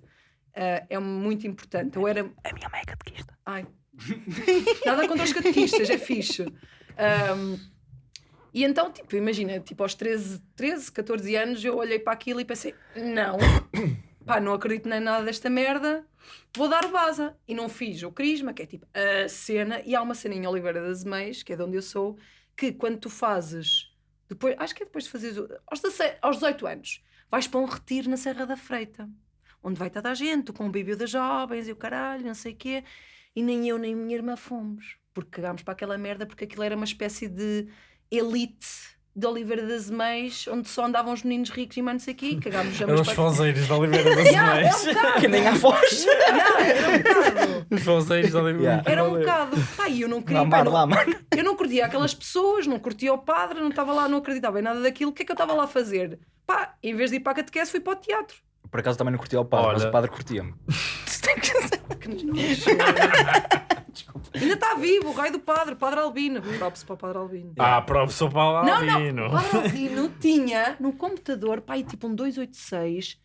ah, é muito importante. Eu era. A minha mãe é catequista. Ai. Nada contra os catequistas, é fixe. Ahm, e então, tipo, imagina, tipo, aos 13, 13, 14 anos eu olhei para aquilo e pensei: não, pá, não acredito nem nada desta merda, vou dar baza. E não fiz o crisma, que é tipo a cena, e há uma cena em Oliveira das Meias, que é de onde eu sou, que quando tu fazes, depois, acho que é depois de fazeres, aos, 16 aos 18 anos, vais para um retiro na Serra da Freita, onde vai toda a gente, o bebê das jovens e o caralho, não sei o quê, e nem eu nem a minha irmã fomos, porque cagámos para aquela merda, porque aquilo era uma espécie de elite de Oliveira das Meias, onde só andavam os meninos ricos e mais não sei o quê, cagámos já Eram os fonzeiros de Oliveira das Yeah, Meias. um. Que nem há voz. Yeah, era um bocado. Os fonzeiros de Oliveira Yeah. Era um bocado. E eu não queria. Mar, não-. Eu não curtia aquelas pessoas, não curtia o padre, não estava lá, não acreditava em nada daquilo. O que é que eu estava lá a fazer? Pá, em vez de ir para a catequese, fui para o teatro. Por acaso também não curtia o padre, mas Olha. o padre curtia-me. Que nojo. Ainda está vivo, o raio do padre, o padre Albino. Props para o padre Albino. Ah, professor Paulo Não, Albino. não, o padre Albino tinha no computador, pá, aí tipo um 286,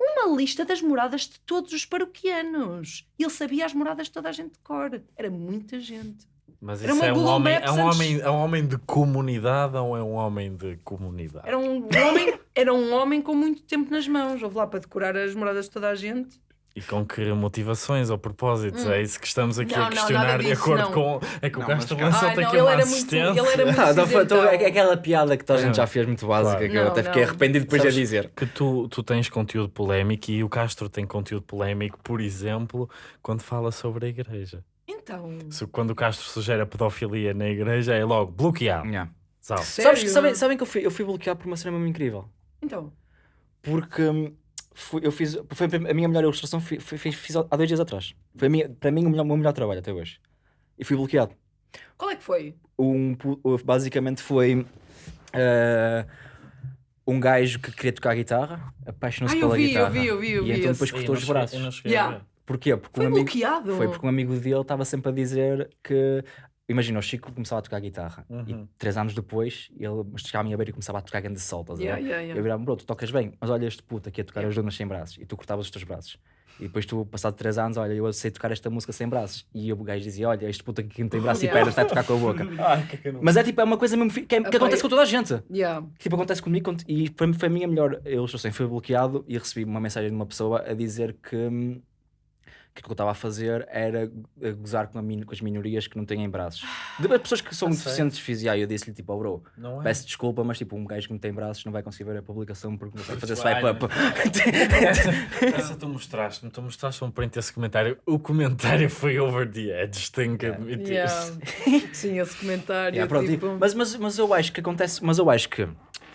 uma lista das moradas de todos os paroquianos. Ele sabia as moradas de toda a gente de cor. Era muita gente. Mas Era isso é um, Google homem, Maps é, um homem, é um homem de comunidade ou é um homem de comunidade? Era um homem, era um homem com muito tempo nas mãos. Houve lá para decorar as moradas de toda a gente. E com que motivações ou propósitos? Hum. É isso que estamos aqui Não, a não, questionar nada de acordo não. com. É que o Não, Castro lançou aqui não, uma era muito- assistência. ele era muito- Não, foi então, Então- é aquela piada que toda a gente Ah. já fez muito básica, Claro. que eu Não, até fiquei não. arrependido depois Sabes de dizer. Que tu, tu tens conteúdo polémico e o Castro tem conteúdo polémico, por exemplo, quando fala sobre a igreja. Então. Se, quando o Castro sugere a pedofilia na igreja, é logo bloqueado. Yeah. Sabes, que- sabem, sabem que eu fui, eu fui bloqueado por uma cena mesmo incrível? Então. Porque hum, fui- eu fiz. Foi a minha melhor ilustração, fui- fui- fiz, fiz há dois dias atrás. Foi a minha, para mim o, melhor, o meu melhor trabalho até hoje. E fui bloqueado. Qual é que foi? Um, basicamente foi. eh, um gajo que queria tocar guitarra, apaixonou-se eu pela vi, eu guitarra. vi, eu vi, eu e vi então esse. depois cortou os braços. eu a Yeah. Porquê? Porque Foi um amigo, bloqueado? Foi porque um amigo dele estava sempre a dizer que. Imagina, o Chico começava a tocar guitarra Uhum. e três anos depois ele chegava à minha beira e começava a tocar grande sol, estás a ver? Yeah, yeah. Eu virava, bro, tu tocas bem, mas olha este puto aqui a tocar Yeah. as donas sem braços e tu cortavas os teus braços. E depois tu, passado três anos, olha, eu sei tocar esta música sem braços. E o gajo dizia, olha, este puto aqui que não tem braço Yeah. e pernas está a tocar com a boca. Ai, que que não- Mas é tipo, é uma coisa mesmo que, é- que acontece eu- com toda a gente. Yeah. Tipo, acontece comigo e foi, foi a minha melhor ilustração. Foi bloqueado e recebi uma mensagem de uma pessoa a dizer que, hum, que o que eu estava a fazer era gozar com, a min- com as minorias que não têm braços. De pessoas que são A deficientes fisiais, eu disse-lhe tipo, oh bro, Não é? peço desculpa, mas tipo, um gajo que não tem braços não vai conseguir ver a publicação porque não vai fazer swipe up. Essa, essa tu mostraste-me, tu mostraste um print esse comentário. O comentário foi over the edge, tenho que admitir. Yeah. Sim, esse comentário. Yeah, pronto, e- tipo... mas, mas, mas eu acho que acontece, mas eu acho que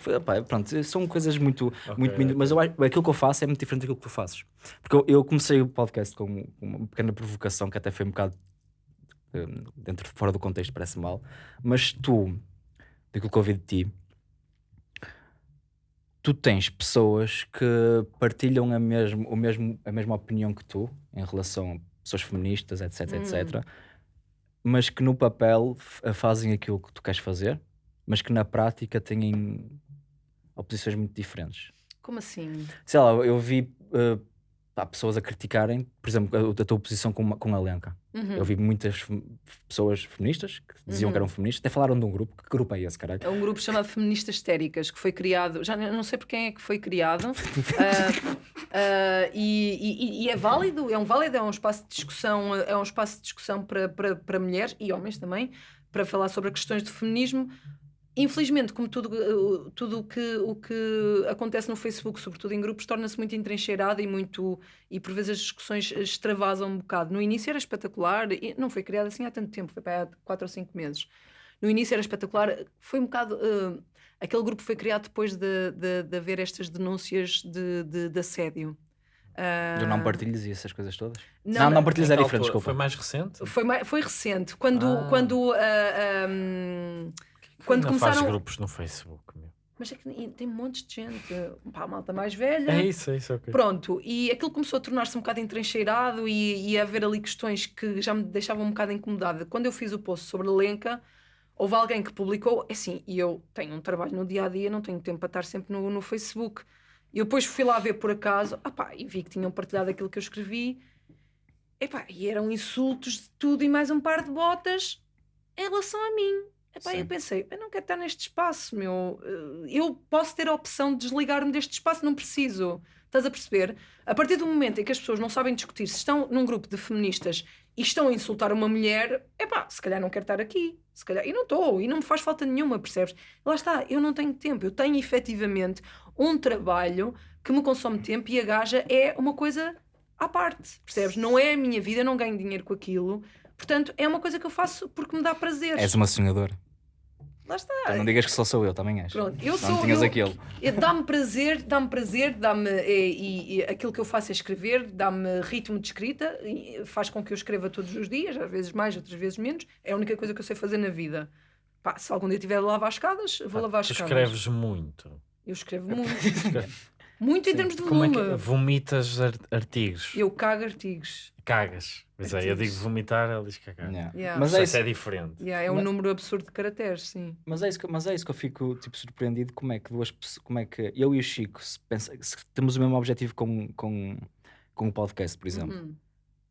foi, pá, pronto, são coisas muito, muito, ok. mas eu, aquilo que eu faço é muito diferente daquilo que tu fazes. Porque eu, eu comecei o podcast com uma pequena provocação que até foi um bocado hum, dentro fora do contexto, parece mal, mas tu, daquilo que eu ouvi de ti, tu tens pessoas que partilham a, mesmo, o mesmo, a mesma opinião que tu em relação a pessoas feministas, etc, Hum. etc, mas que no papel fazem aquilo que tu queres fazer, mas que na prática têm oposições muito diferentes. Como assim? Sei lá, eu vi pá, pessoas a criticarem, por exemplo, a, a tua posição com, com a Lenca. Uhum. Eu vi muitas pessoas feministas que diziam Uhum. que eram feministas, até falaram de um grupo. Que grupo é esse, caralho? É um grupo chamado Feministas Histéricas que foi criado, já não sei por quem é que foi criado, ah, ah, e, e- e é válido, é um válido, é um espaço de discussão, é um espaço de discussão para, para, para mulheres e homens também, para falar sobre questões de feminismo. Infelizmente, como tudo, uh, tudo o, que, o que acontece no Facebook, sobretudo em grupos, torna-se muito entrincheirado e muito e por vezes as discussões extravasam um bocado. No início era espetacular, e não foi criado assim há tanto tempo, foi para há 4 ou 5 meses. No início era espetacular, foi um bocado. uh, aquele grupo foi criado depois de, de, de haver estas denúncias de, de, de assédio. Do não Ah, partilhes e essas coisas todas? não, Não, não, Em é que diferente, altura? desculpa. Foi mais recente? Foi, foi recente, quando. Ah. quando ah, um, quando Ainda faz começaram. grupos no Facebook, meu. Mas é que tem montes de gente, pá, malta mais velha. É isso, é isso, ok. Pronto, e aquilo começou a tornar-se um bocado entrencheirado e, e a haver ali questões que já me deixavam um bocado incomodada. Quando eu fiz o post sobre a Lenca, houve alguém que publicou, é assim, e eu tenho um trabalho no dia a dia, não tenho tempo para estar sempre no, no Facebook. E eu depois fui lá ver por acaso, ah pá, e vi que tinham partilhado aquilo que eu escrevi, epá, e eram insultos de tudo e mais um par de botas em relação a mim. Epá, eu pensei, eu não quero estar neste espaço, meu. Eh, Eu posso ter a opção de desligar-me deste espaço, não preciso. Estás a perceber? A partir do momento em que as pessoas não sabem discutir, se estão num grupo de feministas e estão a insultar uma mulher, epá, se calhar não quero estar aqui. Se calhar, e não estou, e não me faz falta nenhuma, percebes? Lá está, eu não tenho tempo, eu tenho efetivamente um trabalho que me consome tempo e a gaja é uma coisa à parte, percebes? Não é a minha vida, eu não ganho dinheiro com aquilo. Portanto, é uma coisa que eu faço porque me dá prazer. És uma sonhadora. Lá está. Então não digas que só sou eu, também és. Pronto, eu não sou. tinhas eu- aquele. Dá-me prazer, dá-me prazer, dá-me. E, e- aquilo que eu faço é escrever, dá-me ritmo de escrita, e faz com que eu escreva todos os dias, às vezes mais, outras vezes menos. É a única coisa que eu sei fazer na vida. Pá, se algum dia tiver de lavar escadas, vou lavar as Tu escadas. escreves muito. Eu escrevo muito. muito em termos de Como é volume. que vomitas ar- artigos? Eu cago artigos. Cagas. Pois é, eu digo vomitar, ele diz cagar. Yeah. Yeah. Mas, Mas é isso é diferente. Yeah, é um Mas- número absurdo de caracteres, sim. mas, é isso que, mas é isso que eu fico tipo, surpreendido. Como é que duas pessoas. Como é que eu e o Chico se pensa, se temos o mesmo objetivo com, com, com o podcast, por exemplo. Uhum.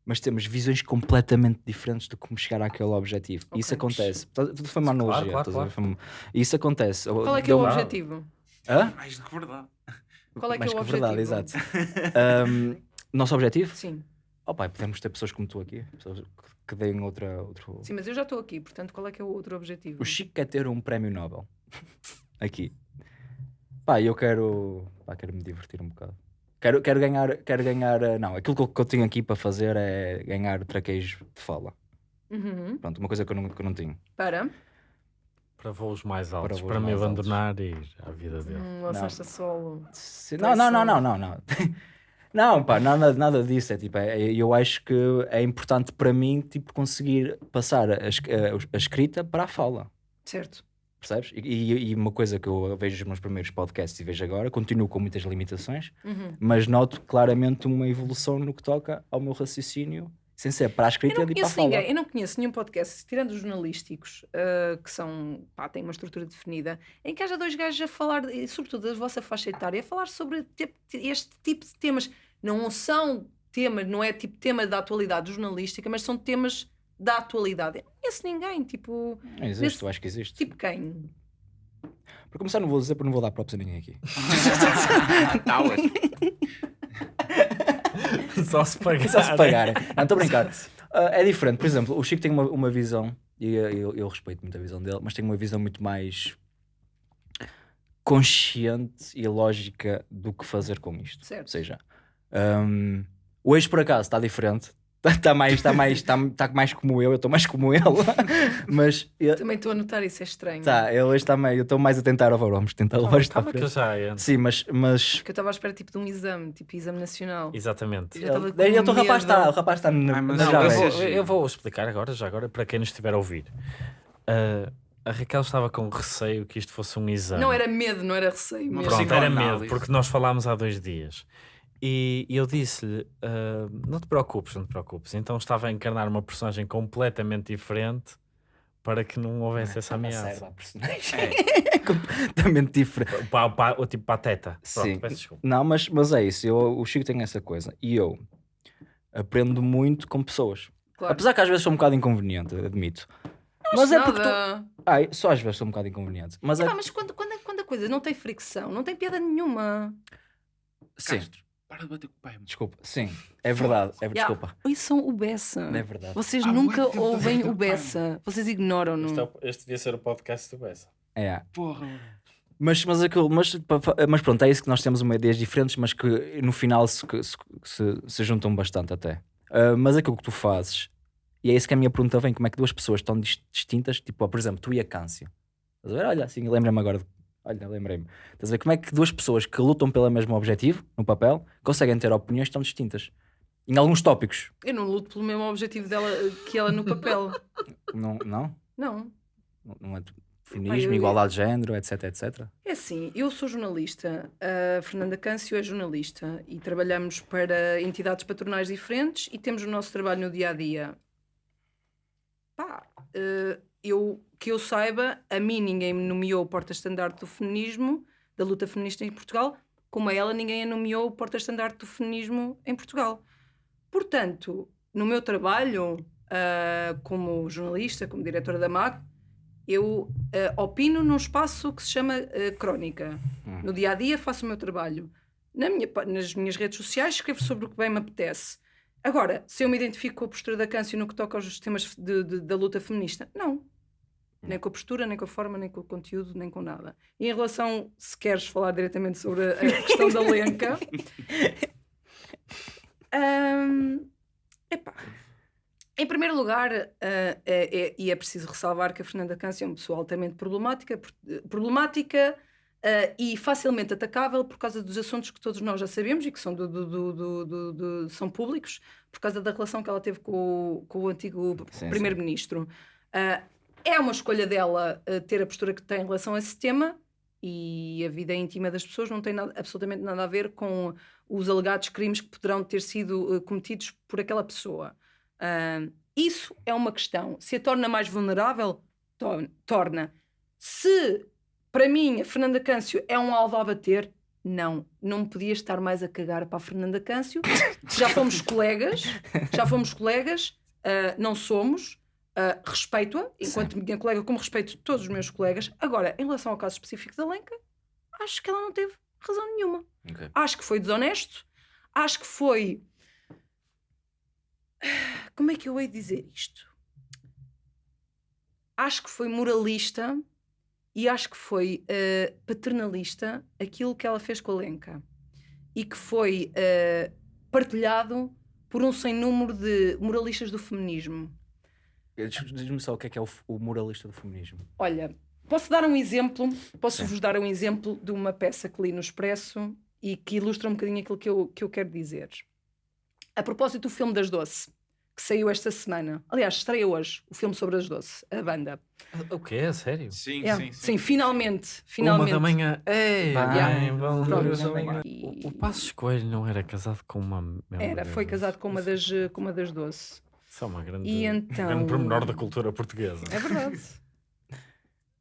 mas temos visões completamente diferentes de como chegar àquele objetivo. E isso acontece. Tá- Tudo foi uma Claro, analogia. claro, estás a ver? Foi uma- E isso acontece. Qual é que é o objetivo? Hã? Mais do que verdade. Qual é que é o que verdade, exato. Ahm, nosso objetivo? Sim, Oh, pai, podemos ter pessoas como tu aqui, pessoas que- deem outra. Outro... sim, mas eu já estou aqui, portanto, qual é que é o outro objetivo? O Chico quer ter um prémio Nobel. aqui. Pá, eu quero. Pá, quero me divertir um bocado. Quero, quero ganhar. Quero ganhar. eh, Não, aquilo que eu, tenho aqui para fazer é ganhar traqueijo de fala. Uhum. Pronto, uma coisa que eu não, que eu não tinha. Para. Para voos mais altos, voos para, me altos. abandonar e ir à vida dele. Hum, lançaste a solo. Se- Não, não, não, não, não, não. Não, pá, nada, nada disso. É, tipo, é- é- eu acho que é importante para mim tipo, conseguir passar a, a- a escrita para a fala. Certo. Percebes? E, e- e uma coisa que eu vejo nos meus primeiros podcasts e vejo agora, continuo com muitas limitações, Uhum. mas noto claramente uma evolução no que toca ao meu raciocínio, sem ser para a Eu não e para a conheço ninguém, eu não conheço nenhum podcast, tirando os jornalísticos, ah, que são, pá, têm uma estrutura definida, em que haja dois gajos a falar, e sobretudo da vossa faixa etária, a falar sobre te- este tipo de temas. Não são temas, não é tipo tema da atualidade jornalística, mas são temas da atualidade. Eu não conheço ninguém, tipo, Não existe, nesse- eu acho que existe. tipo quem? Para começar, não vou dizer porque não vou dar props a ninguém aqui. Tauas. Só se pagar. Só se pagarem. Não, estou a brincar. Ah, é diferente. Por exemplo, o Chico tem uma, uma visão, e eu, eu- respeito muito a visão dele, mas tem uma visão muito mais consciente e lógica do que fazer com isto. Certo. Ou seja, hum, hoje por acaso está diferente. Está mais, está mais, está, está mais como eu, eu estou mais como ele. mas ele, Também estou a notar isso, é estranho. tá, ele hoje está meio, eu estou mais a tentar, oh, vamos tentar levar isto Calma para que eu frente. entro. Sim, mas, mas Porque eu estava à espera tipo de um exame, tipo exame nacional. Exatamente. Com ele, o rapaz está, o rapaz está na, Ai, mas não, eu, vou, eu vou explicar agora, já agora, para quem nos estiver a ouvir. Ah, a Raquel estava com receio que isto fosse um exame. Não era medo, não era receio. Medo. Pronto, era medo, porque nós falámos há dois dias. E, e eu disse-lhe: ah, Não te preocupes, não te preocupes. Então estava a encarnar uma personagem completamente diferente para que não houvesse essa Serve ameaça. personagem. É completamente diferente. O, pa- o, pa- o tipo pateta. Pronto, Sim. peço desculpa. Não, mas, mas é isso. Eu, o Chico tem essa coisa. E eu aprendo muito com pessoas. Claro. Apesar que às vezes sou um bocado inconveniente, admito. Não mas é porque. Tu... Ai, só às vezes sou um bocado inconveniente. Mas é. Epá, mas quando, quando, quando a coisa não tem fricção, não tem piada nenhuma. Sim, Castro, para de bater com o pai. mano. desculpa. Sim, é verdade. É, Yeah. Desculpa. Ouçam o Bessa. É verdade. Vocês Ah, nunca ouvem o Bessa. Vocês ignoram-no. Este, é este devia ser o podcast do Bessa. É. Porra. Mas, mas, aquilo, mas, mas pronto, é isso que nós temos uma ideias diferentes, mas que no final se, se, se, se juntam bastante até. Ah, mas aquilo que tu fazes, e é isso que a minha pergunta vem: como é que duas pessoas tão dis- distintas, tipo, por exemplo, tu e a Câncio, estás a ver? Olha, assim, lembra-me agora, de- olha, lembrei-me, estás a ver como é que duas pessoas que lutam pelo mesmo objetivo, no papel, conseguem ter opiniões tão distintas em alguns tópicos? Eu não luto pelo mesmo objetivo dela que ela no papel. Não? Não, não. não é feminismo, igualdade de género, etc, etc. É assim, eu sou jornalista, a Fernanda Câncio é jornalista e trabalhamos para entidades patronais diferentes e temos o nosso trabalho no dia a dia. Pá, eh, eu, que eu saiba, a mim ninguém me nomeou porta-estandarte do feminismo, da luta feminista em Portugal, como a ela ninguém a nomeou o porta-estandarte do feminismo em Portugal. Portanto, no meu trabalho ah, como jornalista, como diretora da MAC, eu ah, opino num espaço que se chama ah, crónica. Hum. No dia a dia faço o meu trabalho. Na minha nas minhas redes sociais escrevo sobre o que bem me apetece. Agora, se eu me identifico com a postura da Câncio no que toca aos temas de- de- da luta feminista, não. Nem com a postura, nem com a forma, nem com o conteúdo, nem com nada. E em relação, se queres falar diretamente sobre a, a questão da Lenca, hum, epá, Em primeiro lugar, ah, é, é- e é preciso ressalvar que a Fernanda Câncio é uma pessoa altamente problemática, eh, problemática ah, e facilmente atacável por causa dos assuntos que todos nós já sabemos e que são, do- do- do- são públicos, por causa da relação que ela teve com o, com o antigo primeiro-ministro. Ah, é uma escolha dela ah, ter a postura que tem em relação a esse tema e a vida íntima das pessoas não tem nada- absolutamente nada a ver com os alegados crimes que poderão ter sido eh, cometidos por aquela pessoa. Ah, isso é uma questão. Se a torna mais vulnerável, to- torna. Se, para mim, a Fernanda Câncio é um alvo a bater, não. Não podia estar mais a cagar para a Fernanda Câncio. Já fomos colegas, já fomos colegas, ah, não somos. Ah, Respeito-a, enquanto minha colega, como respeito todos os meus colegas. Agora, em relação ao caso específico da Lenca, acho que ela não teve razão nenhuma. Ok. Acho que foi desonesto. Acho que foi. Como é que eu hei de dizer isto? Acho que foi moralista e acho que foi eh, paternalista aquilo que ela fez com a Lenca e que foi eh, partilhado por um sem número de moralistas do feminismo. Diz- Diz-me só o que é que é o, o moralista do feminismo. Olha, posso dar um exemplo? Posso-vos dar um exemplo de uma peça que li no Expresso e que ilustra um bocadinho aquilo que eu, que eu quero dizer. A propósito do filme das Doce, que saiu esta semana. Aliás, estreia hoje o filme sobre as Doce, a banda. O quê? É sério? Sim, É, sim, sim. finalmente. finalmente. Uma da manhã. Ei, Yeah. O, o Passos Coelho não era casado com uma. Era, foi casado com uma das, com uma das Doce. Isso é uma grande, E então- grande pormenor da cultura portuguesa. É verdade.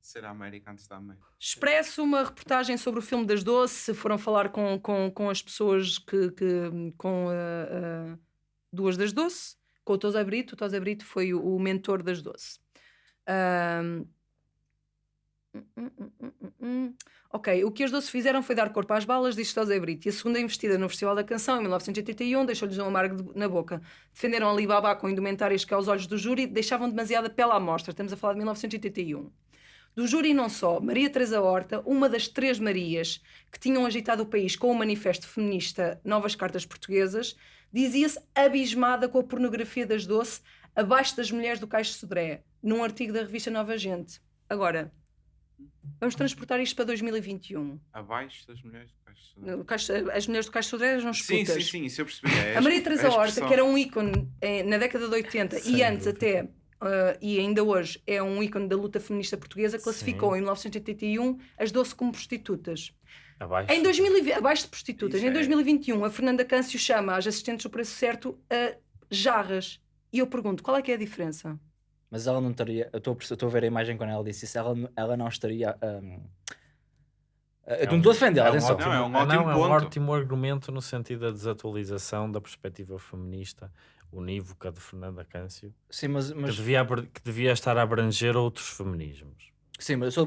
Ser a América antes da América. Expresso uma reportagem sobre o filme das Doce. Foram falar com, com, com as pessoas que. que- com ah, ah, duas das Doce, com o Tosé Brito. O Tosé Brito foi o, o mentor das Doce. Ahm, Ok, o que as Doce fizeram foi dar corpo às balas, disse Tosé Brito. E a segunda investida no Festival da Canção, em 1981, deixou-lhes um amargo de- na boca. Defenderam Alibaba com indumentárias que, aos olhos do júri, deixavam demasiada pele à mostra. Estamos a falar de 1981 do júri não só, Maria Teresa Horta, uma das três Marias que tinham agitado o país com o manifesto feminista Novas Cartas Portuguesas, dizia-se abismada com a pornografia das doce abaixo das mulheres do Caixo Sodré, num artigo da revista Nova Gente. Agora, vamos transportar isto para 2021. Abaixo das mulheres do Caixo de Sodré. As mulheres do Caixo Sodré eram Sim, putas. sim, sim, isso eu percebi. É A Maria Teresa é Horta, que era um ícone eh, na década de 80 e Sem antes dúvida. até, eh, e ainda hoje, é um ícone da luta feminista portuguesa, classificou Sim. em 1981 as 12 como prostitutas. Abaixo. Em 2020, abaixo de prostitutas. Isso Em é- 2021, a Fernanda Câncio chama as assistentes do preço certo a jarras. E eu pergunto, qual é que é a diferença? Mas ela não estaria. Eu estou a ver a imagem quando ela disse isso. Ela, ela não estaria. hum, eu não estou a defender, é um atenção. ótimo- Não, é um não, ótimo é um ótimo argumento no sentido da desatualização da perspectiva feminista unívoca de Fernanda Câncio, Sim, mas, que, mas, devia, abr- que devia estar a abranger outros feminismos. sim, mas eu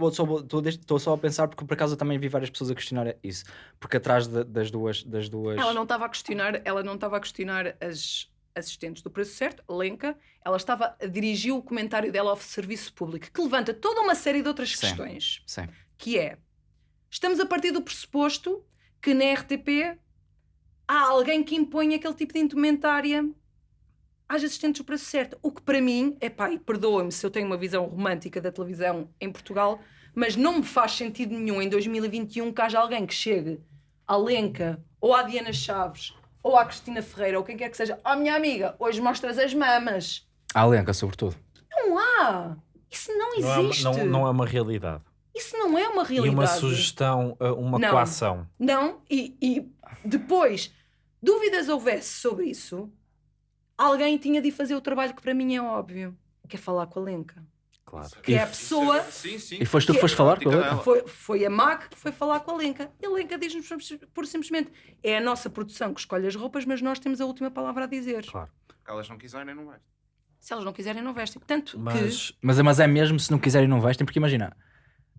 estou só a pensar porque por acaso eu também vi várias pessoas a questionar isso. Porque atrás de- das duas. Das duas... Ela não estava a questionar, ela não estava a questionar as assistentes do preço certo, Lenca, ela estava a dirigir o comentário dela ao serviço público, que levanta toda uma série de outras Sim. questões. Sim. que é estamos a partir do pressuposto que na RTP há alguém que impõe aquele tipo de indumentária às assistentes do preço certo. O que para mim, é pá, e perdoa-me se eu tenho uma visão romântica da televisão em Portugal, mas não me faz sentido nenhum em 2021 que haja alguém que chegue à Lenca ou à Diana Chaves ou à Cristina Ferreira ou quem quer que seja, ó minha amiga, hoje mostras as mamas. A Alenca, sobretudo. Não há! Isso não Não é, existe! não, não é uma realidade. Isso não é uma E realidade. uma sugestão, uh, uma Não. coação. Não, e, e depois, dúvidas houvesse sobre isso, alguém tinha de fazer o trabalho que para mim é óbvio, que é falar com a Lenca. Claro. Que é a pessoa, Sim, sim. E foste tu que Que- foste falar com ela? foi, foi a MAC que foi falar com a Lenca. E a Lenca diz-nos por simplesmente, é a nossa produção que escolhe as roupas, mas nós temos a última palavra a dizer. Claro. Se elas não quiserem, não vai. Se elas não quiserem, não vestem. Tanto Mas Mas, mas é mesmo se não quiserem não vestem, porque imagina.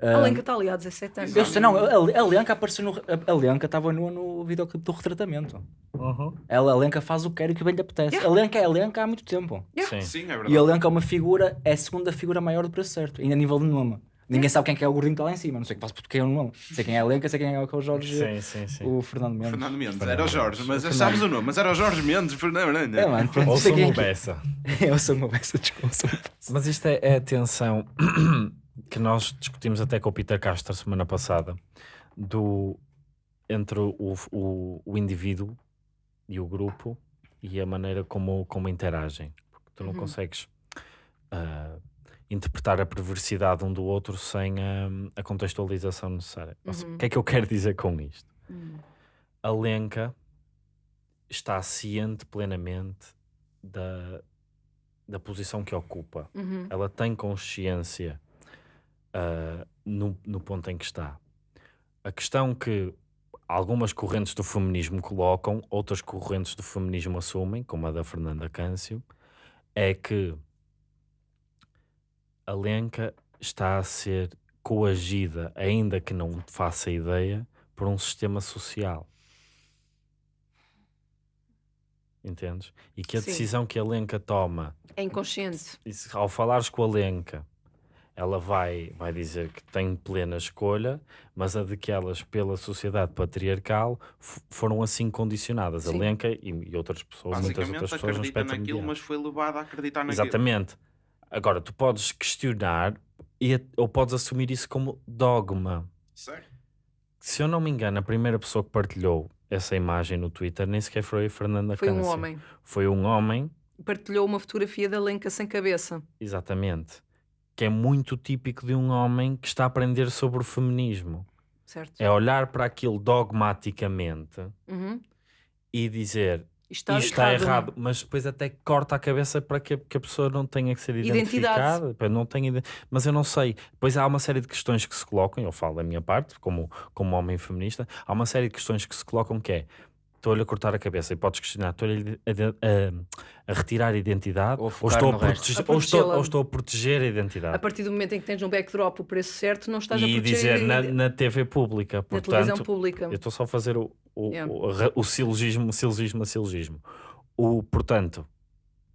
A Lenca está ali há 17 anos. eu sei, não, a, a Lenca apareceu no. A, a Lenca estava no, no videoclipe do retratamento. Uhum. Ela, a Lenca faz o que quer e o que bem lhe apetece. A Lenca é a Lenca há muito tempo. Yeah. Sim. Sim, é E a verdade. Lenca é uma figura, é a segunda figura maior do preço certo, ainda a nível de nome. Ninguém sabe quem é que é o gordinho que está lá em cima. Não sei que faço porque eu não. Sei quem é a Lenca, sei quem é o Jorge. Sim, sim, sim. O Fernando Mendes. Fernando Mendes, Fernando era o Jorge, mas Fernando. sabes o nome, mas era o Jorge Mendes, Fernando Mendes. É, mano, pronto. Ou sei sou quem é uma que- beça. Eu sou uma beça, desculpa. Mas isto é, é a tensão que nós discutimos até com o Peter Castro semana passada do, entre o, o, o indivíduo e o grupo e a maneira como, como interagem. Porque tu não Uhum. consegues ah, interpretar a perversidade um do outro sem a, a contextualização necessária. Ou seja, Uhum. O que é que eu quero dizer com isto? Hum. a Lenca está ciente plenamente da, da posição que ocupa. Uhum. Ela tem consciência ah, no, no ponto em que está. A questão que algumas correntes do feminismo colocam, outras correntes do feminismo assumem, como a da Fernanda Câncio, é que a Lenca está a ser coagida, ainda que não faça ideia, por um sistema social. Entendes? E que a Sim. decisão que a Lenca toma É inconsciente. ao falares com a Lenca, ela vai, vai dizer que tem plena escolha, mas a de que elas, pela sociedade patriarcal, foram assim condicionadas. A Sim. Lenca e, e outras pessoas, muitas outras pessoas no acredita espectro naquilo, mediano. mas foi levada a acreditar naquilo. Exatamente. Agora, tu podes questionar e, a- ou podes assumir isso como dogma. Certo. Se eu não me engano, a primeira pessoa que partilhou essa imagem no Twitter nem sequer foi a Fernanda Foi um Câncio. homem. Foi um homem Partilhou uma fotografia da Lenca sem cabeça. Exatamente. Que é muito típico de um homem que está a aprender sobre o feminismo. Certo? É olhar para aquilo dogmaticamente Uhum. e dizer Isto está, isto está errado. errado, mas depois até corta a cabeça para que, a- que a pessoa não tenha que ser identificada. Não tenha, mas eu não sei. Depois há uma série de questões que se colocam, eu falo da minha parte, como, como homem feminista, há uma série de questões que se colocam que é estou-lhe a cortar a cabeça e podes questionar, estou-lhe a, a- a retirar a identidade Ou ou, estou a, protege- A ou, estou, ou estou a proteger a identidade. A partir do momento em que tens no backdrop o preço certo, não estás a e proteger dizer na, na, na TV pública. na Portanto, televisão pública. eu estou só a fazer o, o, Yeah. o, o silogismo, silogismo, o silogismo. O, portanto,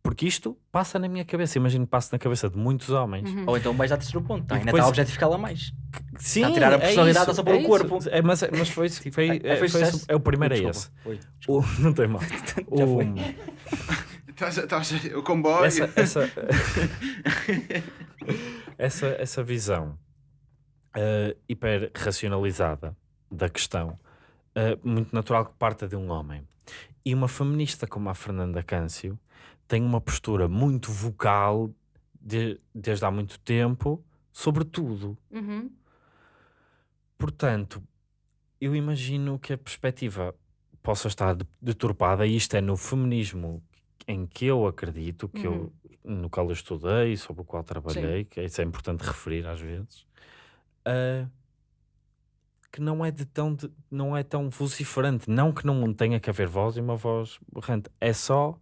porque isto passa na minha cabeça, imagino que passa na cabeça de muitos homens. Uhum. Ou então vais ao terceiro ponto. Tá? Ainda depois- está a objetificá-la mais. Sim, a tirar a é personalidade isso, só pelo é isso. corpo. É, mas, mas foi, foi, Tipo, é, é, foi esse- é o primeiro é esse. Oi. O, não tem mal. Já O- foi. Estás, estás, o comboio. essa, essa, essa, essa visão eh, hiper racionalizada da questão, eh, muito natural que parta de um homem. E uma feminista como a Fernanda Câncio tem uma postura muito vocal de- desde há muito tempo sobre tudo. Uhum. Portanto, eu imagino que a perspectiva possa estar de- deturpada, e isto é no feminismo em que eu acredito, que eu, no qual eu estudei, sobre o qual trabalhei, que isso é importante referir às vezes, ah, que não é de tão de- não é tão vociferante, não que não tenha que haver voz e uma voz berrante, é só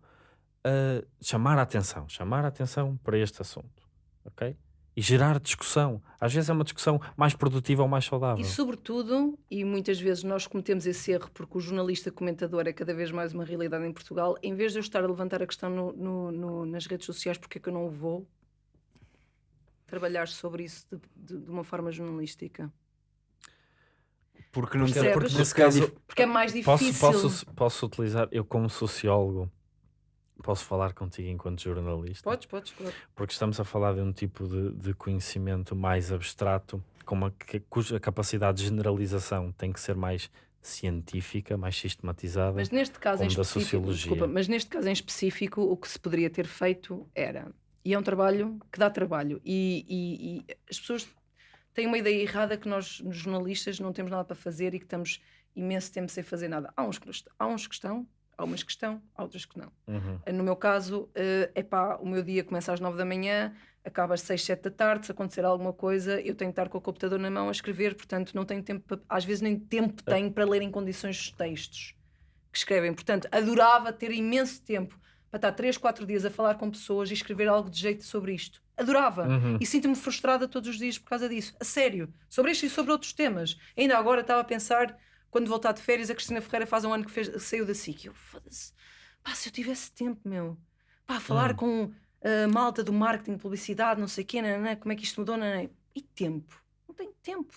ah, chamar a atenção, chamar a atenção para este assunto, ok? E gerar discussão. Às vezes é uma discussão mais produtiva ou mais saudável. E sobretudo, e muitas vezes nós cometemos esse erro porque o jornalista comentador é cada vez mais uma realidade em Portugal, em vez de eu estar a levantar a questão no- no- no- nas redes sociais, porque é que eu não vou trabalhar sobre isso de, de- de uma forma jornalística? Porque não porque porque nesse é caso dif- Porque é mais posso, difícil. posso, posso utilizar, eu como sociólogo, posso falar contigo enquanto jornalista? Podes, podes, claro. Porque estamos a falar de um tipo de, de conhecimento mais abstrato, com uma, cuja capacidade de generalização tem que ser mais científica, mais sistematizada. Mas neste caso em da específico, sociologia. desculpa, mas neste caso em específico, o que se poderia ter feito era, e é um trabalho que dá trabalho, e, e- e as pessoas têm uma ideia errada que nós, jornalistas, não temos nada para fazer e que estamos imenso tempo sem fazer nada. Há uns que, há uns que estão, há umas que estão, há outras que não. Uhum. No meu caso, é epá, o meu dia começa às nove da manhã, acaba às seis, sete da tarde. Se acontecer alguma coisa, eu tenho que estar com o computador na mão a escrever, portanto, não tenho tempo, para, às vezes nem tempo tenho para ler em condições os textos que escrevem. Portanto, adorava ter imenso tempo para estar três, quatro dias a falar com pessoas e escrever algo de jeito sobre isto. Adorava. Uhum. E sinto-me frustrada todos os dias por causa disso. A sério. Sobre isto e sobre outros temas. Ainda agora estava a pensar, quando voltar de férias, a Cristina Ferreira faz um ano que fez, saiu da SIC. Eu, foda-se. Pá, se eu tivesse tempo, meu. Pá, falar Hum. com a malta do marketing, publicidade, não sei o quê, nananã, como é que isto mudou, nananã. E tempo. Não tenho tempo.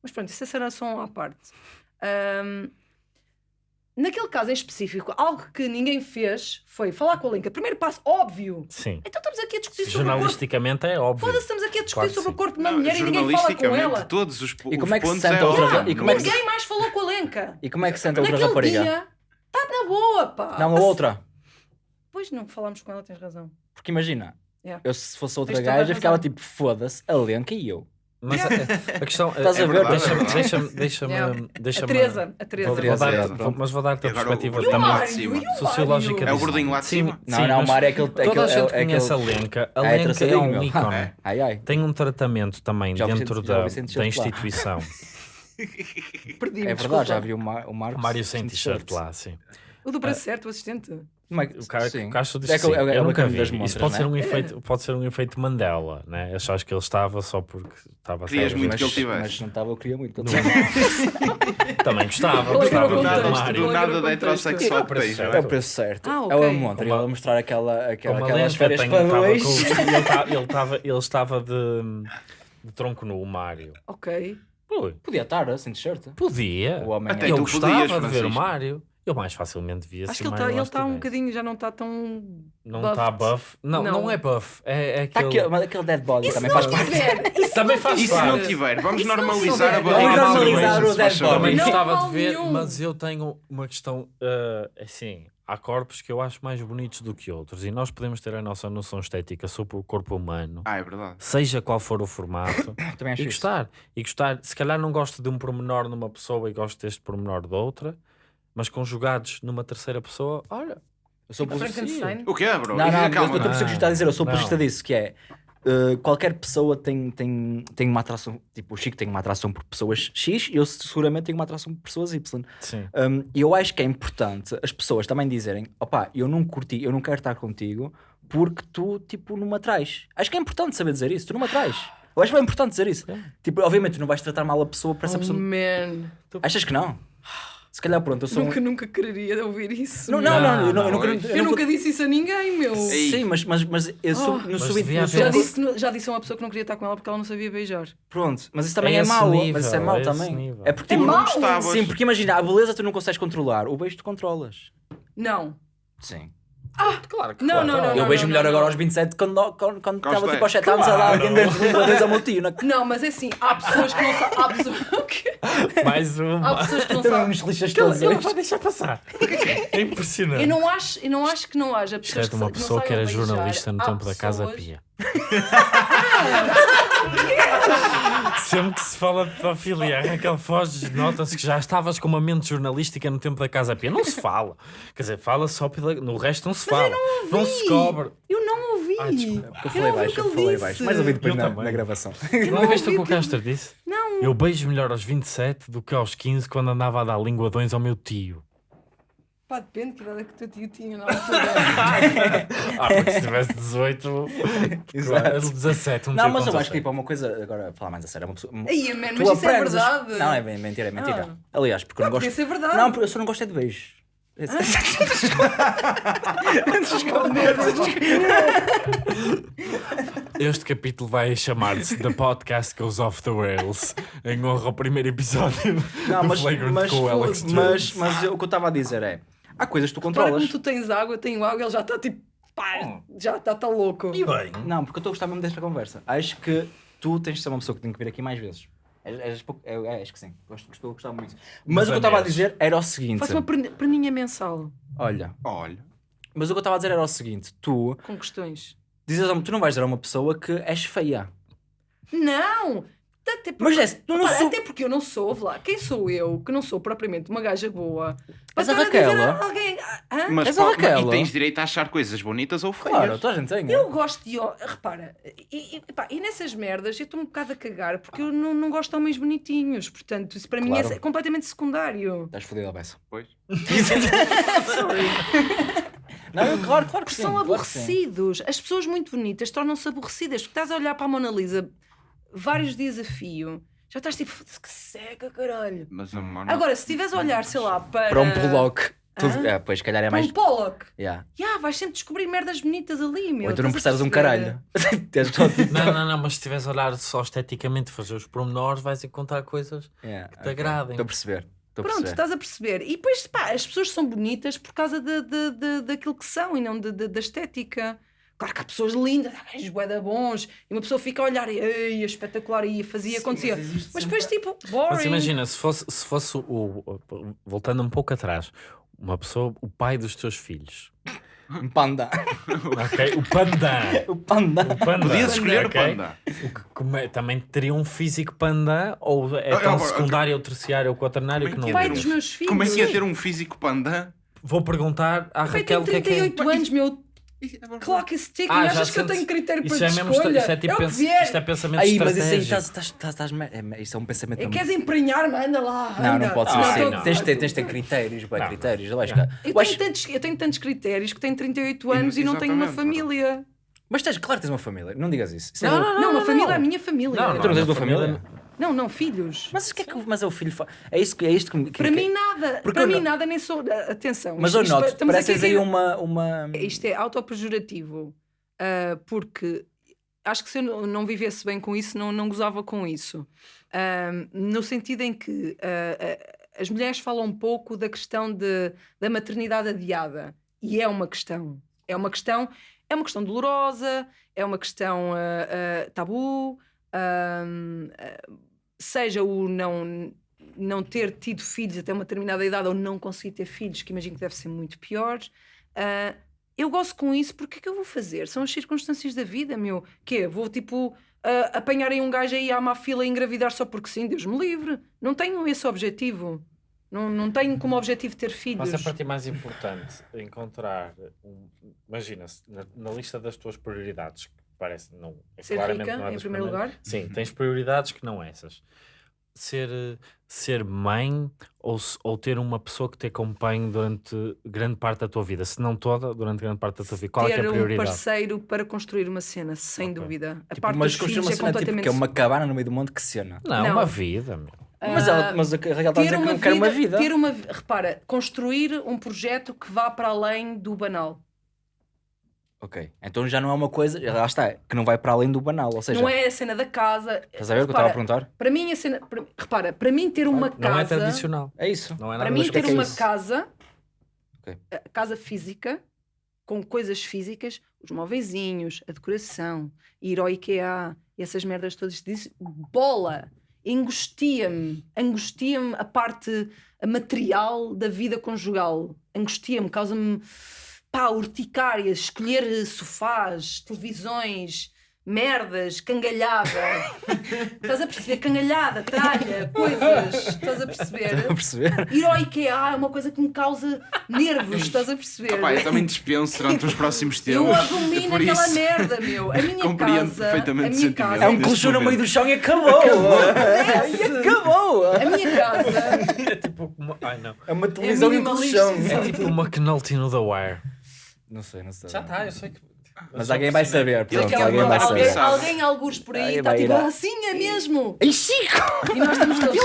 Mas pronto, isso era só um à parte. Ahm, naquele caso em específico, algo que ninguém fez foi falar com a Lenka. Primeiro passo, óbvio. Sim. Então estamos aqui a discutir sobre o corpo. Jornalisticamente é óbvio. Foda-se, estamos aqui a discutir Claro sobre o sim. corpo de uma Não, mulher e ninguém fala com jornalisticamente, ela. todos os, po- E como os é que se sente é outra- óbvio. e como é que Ninguém mais falou com a Lenka. E como é que se sente a outra Naquele rapariga? dia, está na boa, pá. Não, a outra. Pois não falámos com ela, tens razão. Porque imagina, Yeah. eu se fosse outra gaja, ficava tipo, foda-se, a Lenca e eu. Mas a, a questão Estás é, a ver? deixa-me, é deixa-me, Yeah. deixa-me- A Teresa, a Teresa. Vou, vou dar, Teresa, vou- mas vou dar-te a o perspectiva gordinho também cima. o sociológica. É o gordinho lá de Sim, cima. Não, sim, não, o Mário é aquele. Toda a aquele- gente é aquele- conhece a Lenca. A Ah, é Lenca é um ícone. É. Ai ai. Tem um tratamento também Já dentro da, da instituição. Perdi-me, É desculpa. verdade, já vi o, Mar, o Marcos. Mário sem t-shirt lá, sim. O do braço certo, o assistente. É O cara, sim. o Castro disse É que que- sim. é o- é eu nunca vi. das Isso montras, pode né? ser, um efeito, pode ser um efeito Mandela, né? Achaste que ele estava só porque estava a Querias ser- muito mas, que ele tivesse. Mas não estava, eu queria muito. que ele Não. tivesse. Também gostava, é gostava Do de nada? Mário. do é nada o da heterossexual certo. não É é? o preço certo. Ah, É ok. o Amontra. Ele a mostrar aquela, aquela, aquelas férias para dois. com- ele ta- Ele estava ele estava de, de tronco nu, o Mário. Ok. Podia estar assim, de shirt. Podia. O homem Até é- eu gostava de ver o Francisco. Eu mais facilmente via Acho que ele está ele tá um bocadinho, já não está tão. Não está buff. Não, não, Não. é buff. É, é Tá aquele... aquele, mas aquele dead body também faz parte. tiver? E se Também não faz E se tiver? não tiver? Vamos não normalizar a barriga. Vamos normalizar o dead favor. Também Não gostava de ver, nenhum. mas eu tenho uma questão uh, assim. Há corpos que eu acho mais bonitos do que outros e nós podemos ter a nossa noção estética sobre o corpo humano, Ah, é verdade. seja qual for o formato, Também acho e isso. gostar. E gostar, se calhar não gosto de um pormenor numa pessoa e gosto deste pormenor de outra, mas conjugados numa terceira pessoa, olha, Eu sou apologista. Frankenstein? O que é, bro? Não, não, Calma, eu estou a não. perceber o que está a dizer. Eu sou apologista disso, que é. uh, qualquer pessoa tem, tem, tem uma atração, tipo o Chico tem uma atração por pessoas X e eu seguramente tenho uma atração por pessoas Y. sim. Um, E eu acho que é importante as pessoas também dizerem: opá, eu não curti, eu não quero estar contigo porque tu, tipo, não me atrais. Acho que é importante saber dizer isso, tu não me atrais. Eu acho bem importante dizer isso. Tipo, obviamente, tu não vais tratar mal a pessoa para essa Oh, pessoa. man. Achas que não? Se calhar, pronto, eu sou. um- Nunca, nunca quereria ouvir isso. Não, não, não, eu, não, eu Não, nunca. não, eu Eu nunca- nunca disse isso a ninguém, meu. Ei. Sim, mas, mas, mas eu sou, Oh. no Mas no haver- Já disse, já disse a uma pessoa que não queria estar com ela porque ela não sabia beijar. Pronto, mas isso também É é, mau. nível, mas isso é é mau esse também. nível. É porque É tipo, mau? gostavas. Sim, porque imagina, a beleza tu não consegues controlar, o beijo tu controlas. Não. Sim. Claro que Não, claro. não, não, eu beijo não, melhor não, agora não. aos 27 quando quando quando estava tipo aos 10. 7 anos a dar alguém dois a multi. Não... Não, mas é assim, há pessoas que não sabem. Há pessoas, o quê? Mais há uma. pessoas que não Também sabem. nos lixas Que ele- todos ele hoje. Vai deixar passar. É impressionante. Eu não acho, eu não acho que não haja Isto pessoas é de uma que, não pessoa que era beijar. jornalista no Há tempo da Casa Pia. Sempre que se fala de pedofilia, a Raquel Foz nota-se que já estavas com uma mente jornalística no tempo da Casa Pia. Não se fala. Quer dizer, fala só pela... No resto não se fala. Não, se cobre. Eu não ouvi. Ah, desculpa. Porque eu Eu falei não ouvi o baixo, eu falei disse. baixo. Mais ouvi depois Eu na, na gravação. Não ouviste o que o Castro disse? Não. Eu beijo melhor aos 27 do que aos 15 quando andava a dar linguadões ao meu tio. Pá, depende que idade é que o teu tio tinha na altura. Ah, porque se tivesse 18, Exato. 17, um Não, mas eu acho que 17. tipo, é uma coisa, agora falar mais a sério, é uma pessoa. Aí, man, tu mas isso é verdade. Não, é mentira, é mentira. Ah. Aliás, porque eu não Não, gosto. podia ser verdade. Não, porque eu só não gosto é de beijos. Esse- Este capítulo vai chamar-se The Podcast Goes Off the Rails em honra ao primeiro episódio Não, do mas, Flagrant mas, com o Alex mas, Jones. mas eu- o que eu estava a dizer é: há coisas que tu Para controlas. como tu tens água, eu tenho água, ele já está tipo. Pá, já está tá louco. E bem, Não, porque eu estou a gostar mesmo desta conversa. Acho que tu tens de ser uma pessoa que tem que vir aqui mais vezes. Pouco- é, é, acho que sim. Gosto, estou a gostar muito. Mas, Mas o que eu estava a dizer era o seguinte: Faço uma perni- perninha mensal olha, Olha. mas o que eu estava a dizer era o seguinte: tu com questões. dizes, a- tu não vais dizer a uma pessoa que és feia. Não! Até porque, Mas é, tu não Repara, sou- até porque eu não sou, vê lá, quem sou eu, que não sou propriamente uma gaja boa, para És a Raquel, a alguém. Hã? Mas, És a Raquel, e tens direito a achar coisas bonitas ou feias. Claro, toda a gente tem. Eu gosto de. Repara, e, e, pá, e nessas merdas eu estou um bocado a cagar porque eu não, não gosto de homens bonitinhos. Portanto, isso para mim Claro. é completamente secundário. Estás fodida, Bessa. Pois. Não, eu, claro, claro que Porque sim. são claro que sim. aborrecidos. As pessoas muito bonitas tornam-se aborrecidas. Porque estás a olhar para a Mona Lisa vários dias a fio, já estás tipo, "Foda-se, que seca, caralho. Mas. Agora, se estiveres a olhar, sei lá, para. Para um Pollock. Tudo, Hã? é, pois, calhar é Para mais. um Pollock. Yeah. Yeah, vais sempre descobrir merdas bonitas ali, meu. Ou então não percebes a um caralho. Tipo. Não, não, não, mas se estiveres a olhar só esteticamente, fazer os pormenores, vais encontrar coisas. Yeah, te agradem. Estou a perceber. Estou Pronto, estás a perceber. E depois, pá, as pessoas são bonitas por causa de, de, de- daquilo que são e não de- de- da estética. Claro que há pessoas lindas, gajos bué da bons, e uma pessoa fica a olhar e ei, é espetacular, e fazia, acontecia. Mas, depois, tipo, boring. Mas imagina, se fosse, se fosse o, o- Voltando um pouco atrás, uma pessoa, o pai dos teus filhos. Um panda. Ok? O panda. o panda. O panda. Podias escolher o ok? panda. O que come- também teria um físico panda ou é Ah, tão ah, secundário ou terciário ou quaternário Como que é não que pai ia liga? dos meus filhos. Como é que ia ter um físico panda? Vou perguntar à O pai Raquel o que é que é. 38 anos, meu. Clock is ticking. Ah, achas que eu tenho critério para Isso é mesmo, escolha? isto é tipo é o que pens- vier. isto é pensamento Aí, mas isso aí estratégico. estás. estás- estás- estás- é- Isso é um pensamento. É, queres emprenhar-me? Anda lá. Não, anda. não pode ser Ah, assim. não. Tens de ter, tens de ter critérios, Não. critérios. Eu acho Não. que- Eu tenho, tantos, eu tenho tantos critérios que tenho 38 E- anos e, não tenho uma família. Mas tens, claro que tens uma família. Não digas isso. É Não, não, Não, uma família não. é a minha família. Não, Tu não tens uma família? Não, não, filhos. Mas o que é que mas é o filho fa... É isto que é isto que, que Para mim nada. Para mim nada nem sou. Atenção. Mas isto- eu noto, pareces aí uma, uma. Isto é autopejorativo. ah, porque acho que se eu não- vivesse bem com isso, não, não gozava com isso. Ah, no sentido em que ah, as mulheres falam um pouco da questão de, da maternidade adiada. E é uma questão. É uma questão, é uma questão dolorosa, é uma questão tabu. Seja o não não ter tido filhos até uma determinada idade ou não conseguir ter filhos, que imagino que deve ser muito pior. ah, eu gosto com isso, porque é que eu vou fazer? São as circunstâncias da vida, meu. Quê? Vou tipo ah, apanhar aí um gajo aí à má fila e engravidar só porque sim, Deus me livre. Não tenho esse objetivo. Não, não tenho como objetivo ter filhos. Mas para ti mais importante encontrar um. Imagina-se, na, na lista das tuas prioridades, parece não. É Ser claramente rica, não é em primeiro lugar. Sim, tens prioridades que não essas. Ser, ser mãe ou, ou ter uma pessoa que te acompanhe durante grande parte da tua vida, se não toda, durante grande parte da tua vida. Qual é, que é ter a um prioridade? parceiro para construir uma cena, sem Ok. dúvida. A Tipo, parte mas construir uma é cena tipo, completamente que é uma cabana no meio do mundo, que cena. Não, Não. uma vida, meu. Mas, ela, mas a Raquel está a dizer que não quer uma vida. Ter uma, repara, construir um projeto que vá para além do banal. Ok, então já não é uma coisa, lá está, que não vai para além do banal. Ou seja, não é a cena da casa. estás a ver o que eu estava a perguntar? Para mim, a cena. para- repara, para mim ter uma Não é casa. tradicional. É isso. Não é para nada mim, o que é ter que é uma isso? casa. Ok. a casa física, com coisas físicas, os móveizinhos, a decoração, ir ao IKEA, essas merdas todas, disse, bola! Angustia-me, angustia-me a parte material da vida conjugal. Angustia-me, causa-me pá, urticárias, escolher eh, sofás, televisões, merdas, cangalhada. Estás a perceber? Cangalhada, tralha, coisas. Estás a perceber? Estás a perceber? Ir ao IKEA é uma coisa que me causa nervos, estás a perceber? Ah, pá, eu também dispenso durante os próximos tempos. Eu abomino Por aquela isso. merda, meu. A minha Compreendo casa. perfeitamente a o minha casa. É um colchão no meio do chão e acabou! e acabou! A minha casa. É tipo uma... Ai, não. É uma televisão e um minimalista, colchão. É tipo uma McNulty no The Wire. Não sei, não sei. Já está, eu sei que... Mas alguém vai saber, pronto, alguém vai saber. sabe. alguém, alguns por aí, está tipo, a- assim é mesmo. Ei, Chico! E nós estamos todos.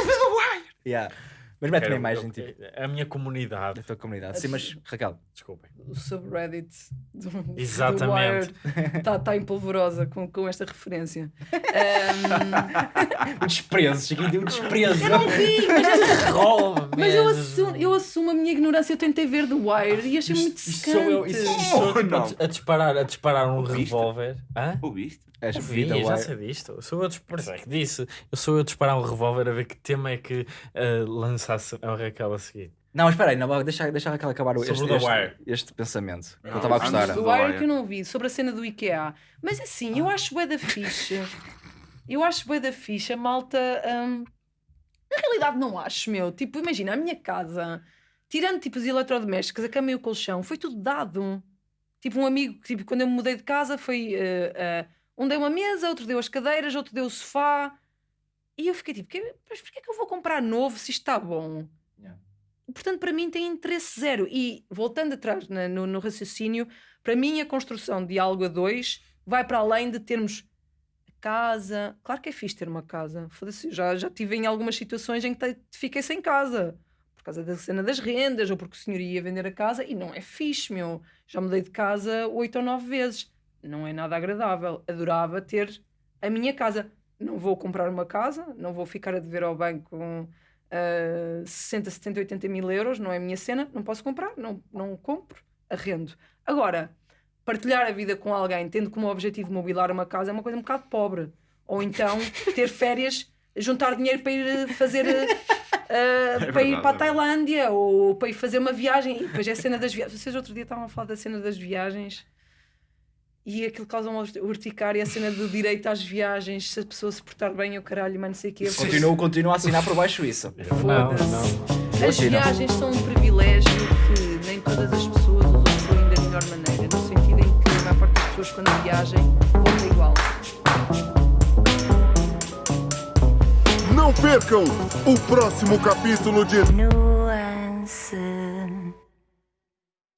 Yeah. Mas mete uma imagem, tipo, A minha comunidade. da tua comunidade. Sim, mas Raquel, Desculpem. O subreddit do, do Exatamente. Está tá em polvorosa com, com esta referência. O desprezo, Chiquinho deu um desprezo. eu não vi, mas essa Rola, Mas eu assumo, eu assumo a minha ignorância. Eu tentei ver The Wire e achei muito Isto secante. sou eu, isto, isto sou eu, tipo, a, disparar, a disparar um revólver. Hã? Ouviste? És Vi, já uai. sei disto. Sou eu por isso é que disse. Eu sou eu a disparar um revólver a ver que tema é que uh, lançasse a Raquel a seguir. Não, espera aí, não, deixa, deixa a Raquel acabar o- Sobre este, o este, Wire. este pensamento. que eu estava a gostar. do- The The Wire que eu não vi, sobre a cena do IKEA. Mas assim, eu acho bué da fixe. Eu acho bué da fixe. A malta... hum, Na realidade não acho, meu. Tipo, imagina, a minha casa, tirando tipo os eletrodomésticos, a cama e o colchão, foi tudo dado. Tipo, um amigo, tipo, quando eu me mudei de casa, foi... eh, eh, um deu uma mesa, outro deu as cadeiras, outro deu o sofá. E eu fiquei tipo, "Que- mas porquê é que eu vou comprar novo se isto está bom? Portanto, para mim tem interesse zero. E voltando atrás na- no, no raciocínio, para mim a construção de algo a dois vai para além de termos casa. Claro que é fixe ter uma casa. Foda-se, já, já tive em algumas situações em que fiquei sem casa. por causa da cena das rendas ou porque o senhor ia vender a casa e não é fixe, meu. Já mudei de casa oito ou nove vezes. Não é nada agradável. Adorava ter a minha casa. Não vou comprar uma casa, não vou ficar a dever ao banco uh, 60, 70, 80 mil euros, não é a minha cena, não posso comprar, não, não compro, arrendo. Agora, partilhar a vida com alguém tendo como objetivo mobilar uma casa é uma coisa um bocado pobre. Ou então ter férias, juntar dinheiro para ir fazer. Uh, para ir verdade, para a é Tailândia ou para ir fazer uma viagem. E depois é a cena das viagens. Vocês outro dia estavam a falar da cena das viagens e aquilo causa uma urticária, a cena do direito às viagens, se a pessoa se portar bem, o caralho, mano, sei o quê. Continuo, continuo a assinar por baixo isso. Não, Foda-se. não. As viagens são um privilégio que nem todas as pessoas usufruem da melhor maneira, no sentido em que a maior parte das pessoas, quando viajem, volta igual. Não percam o próximo capítulo de Nuances.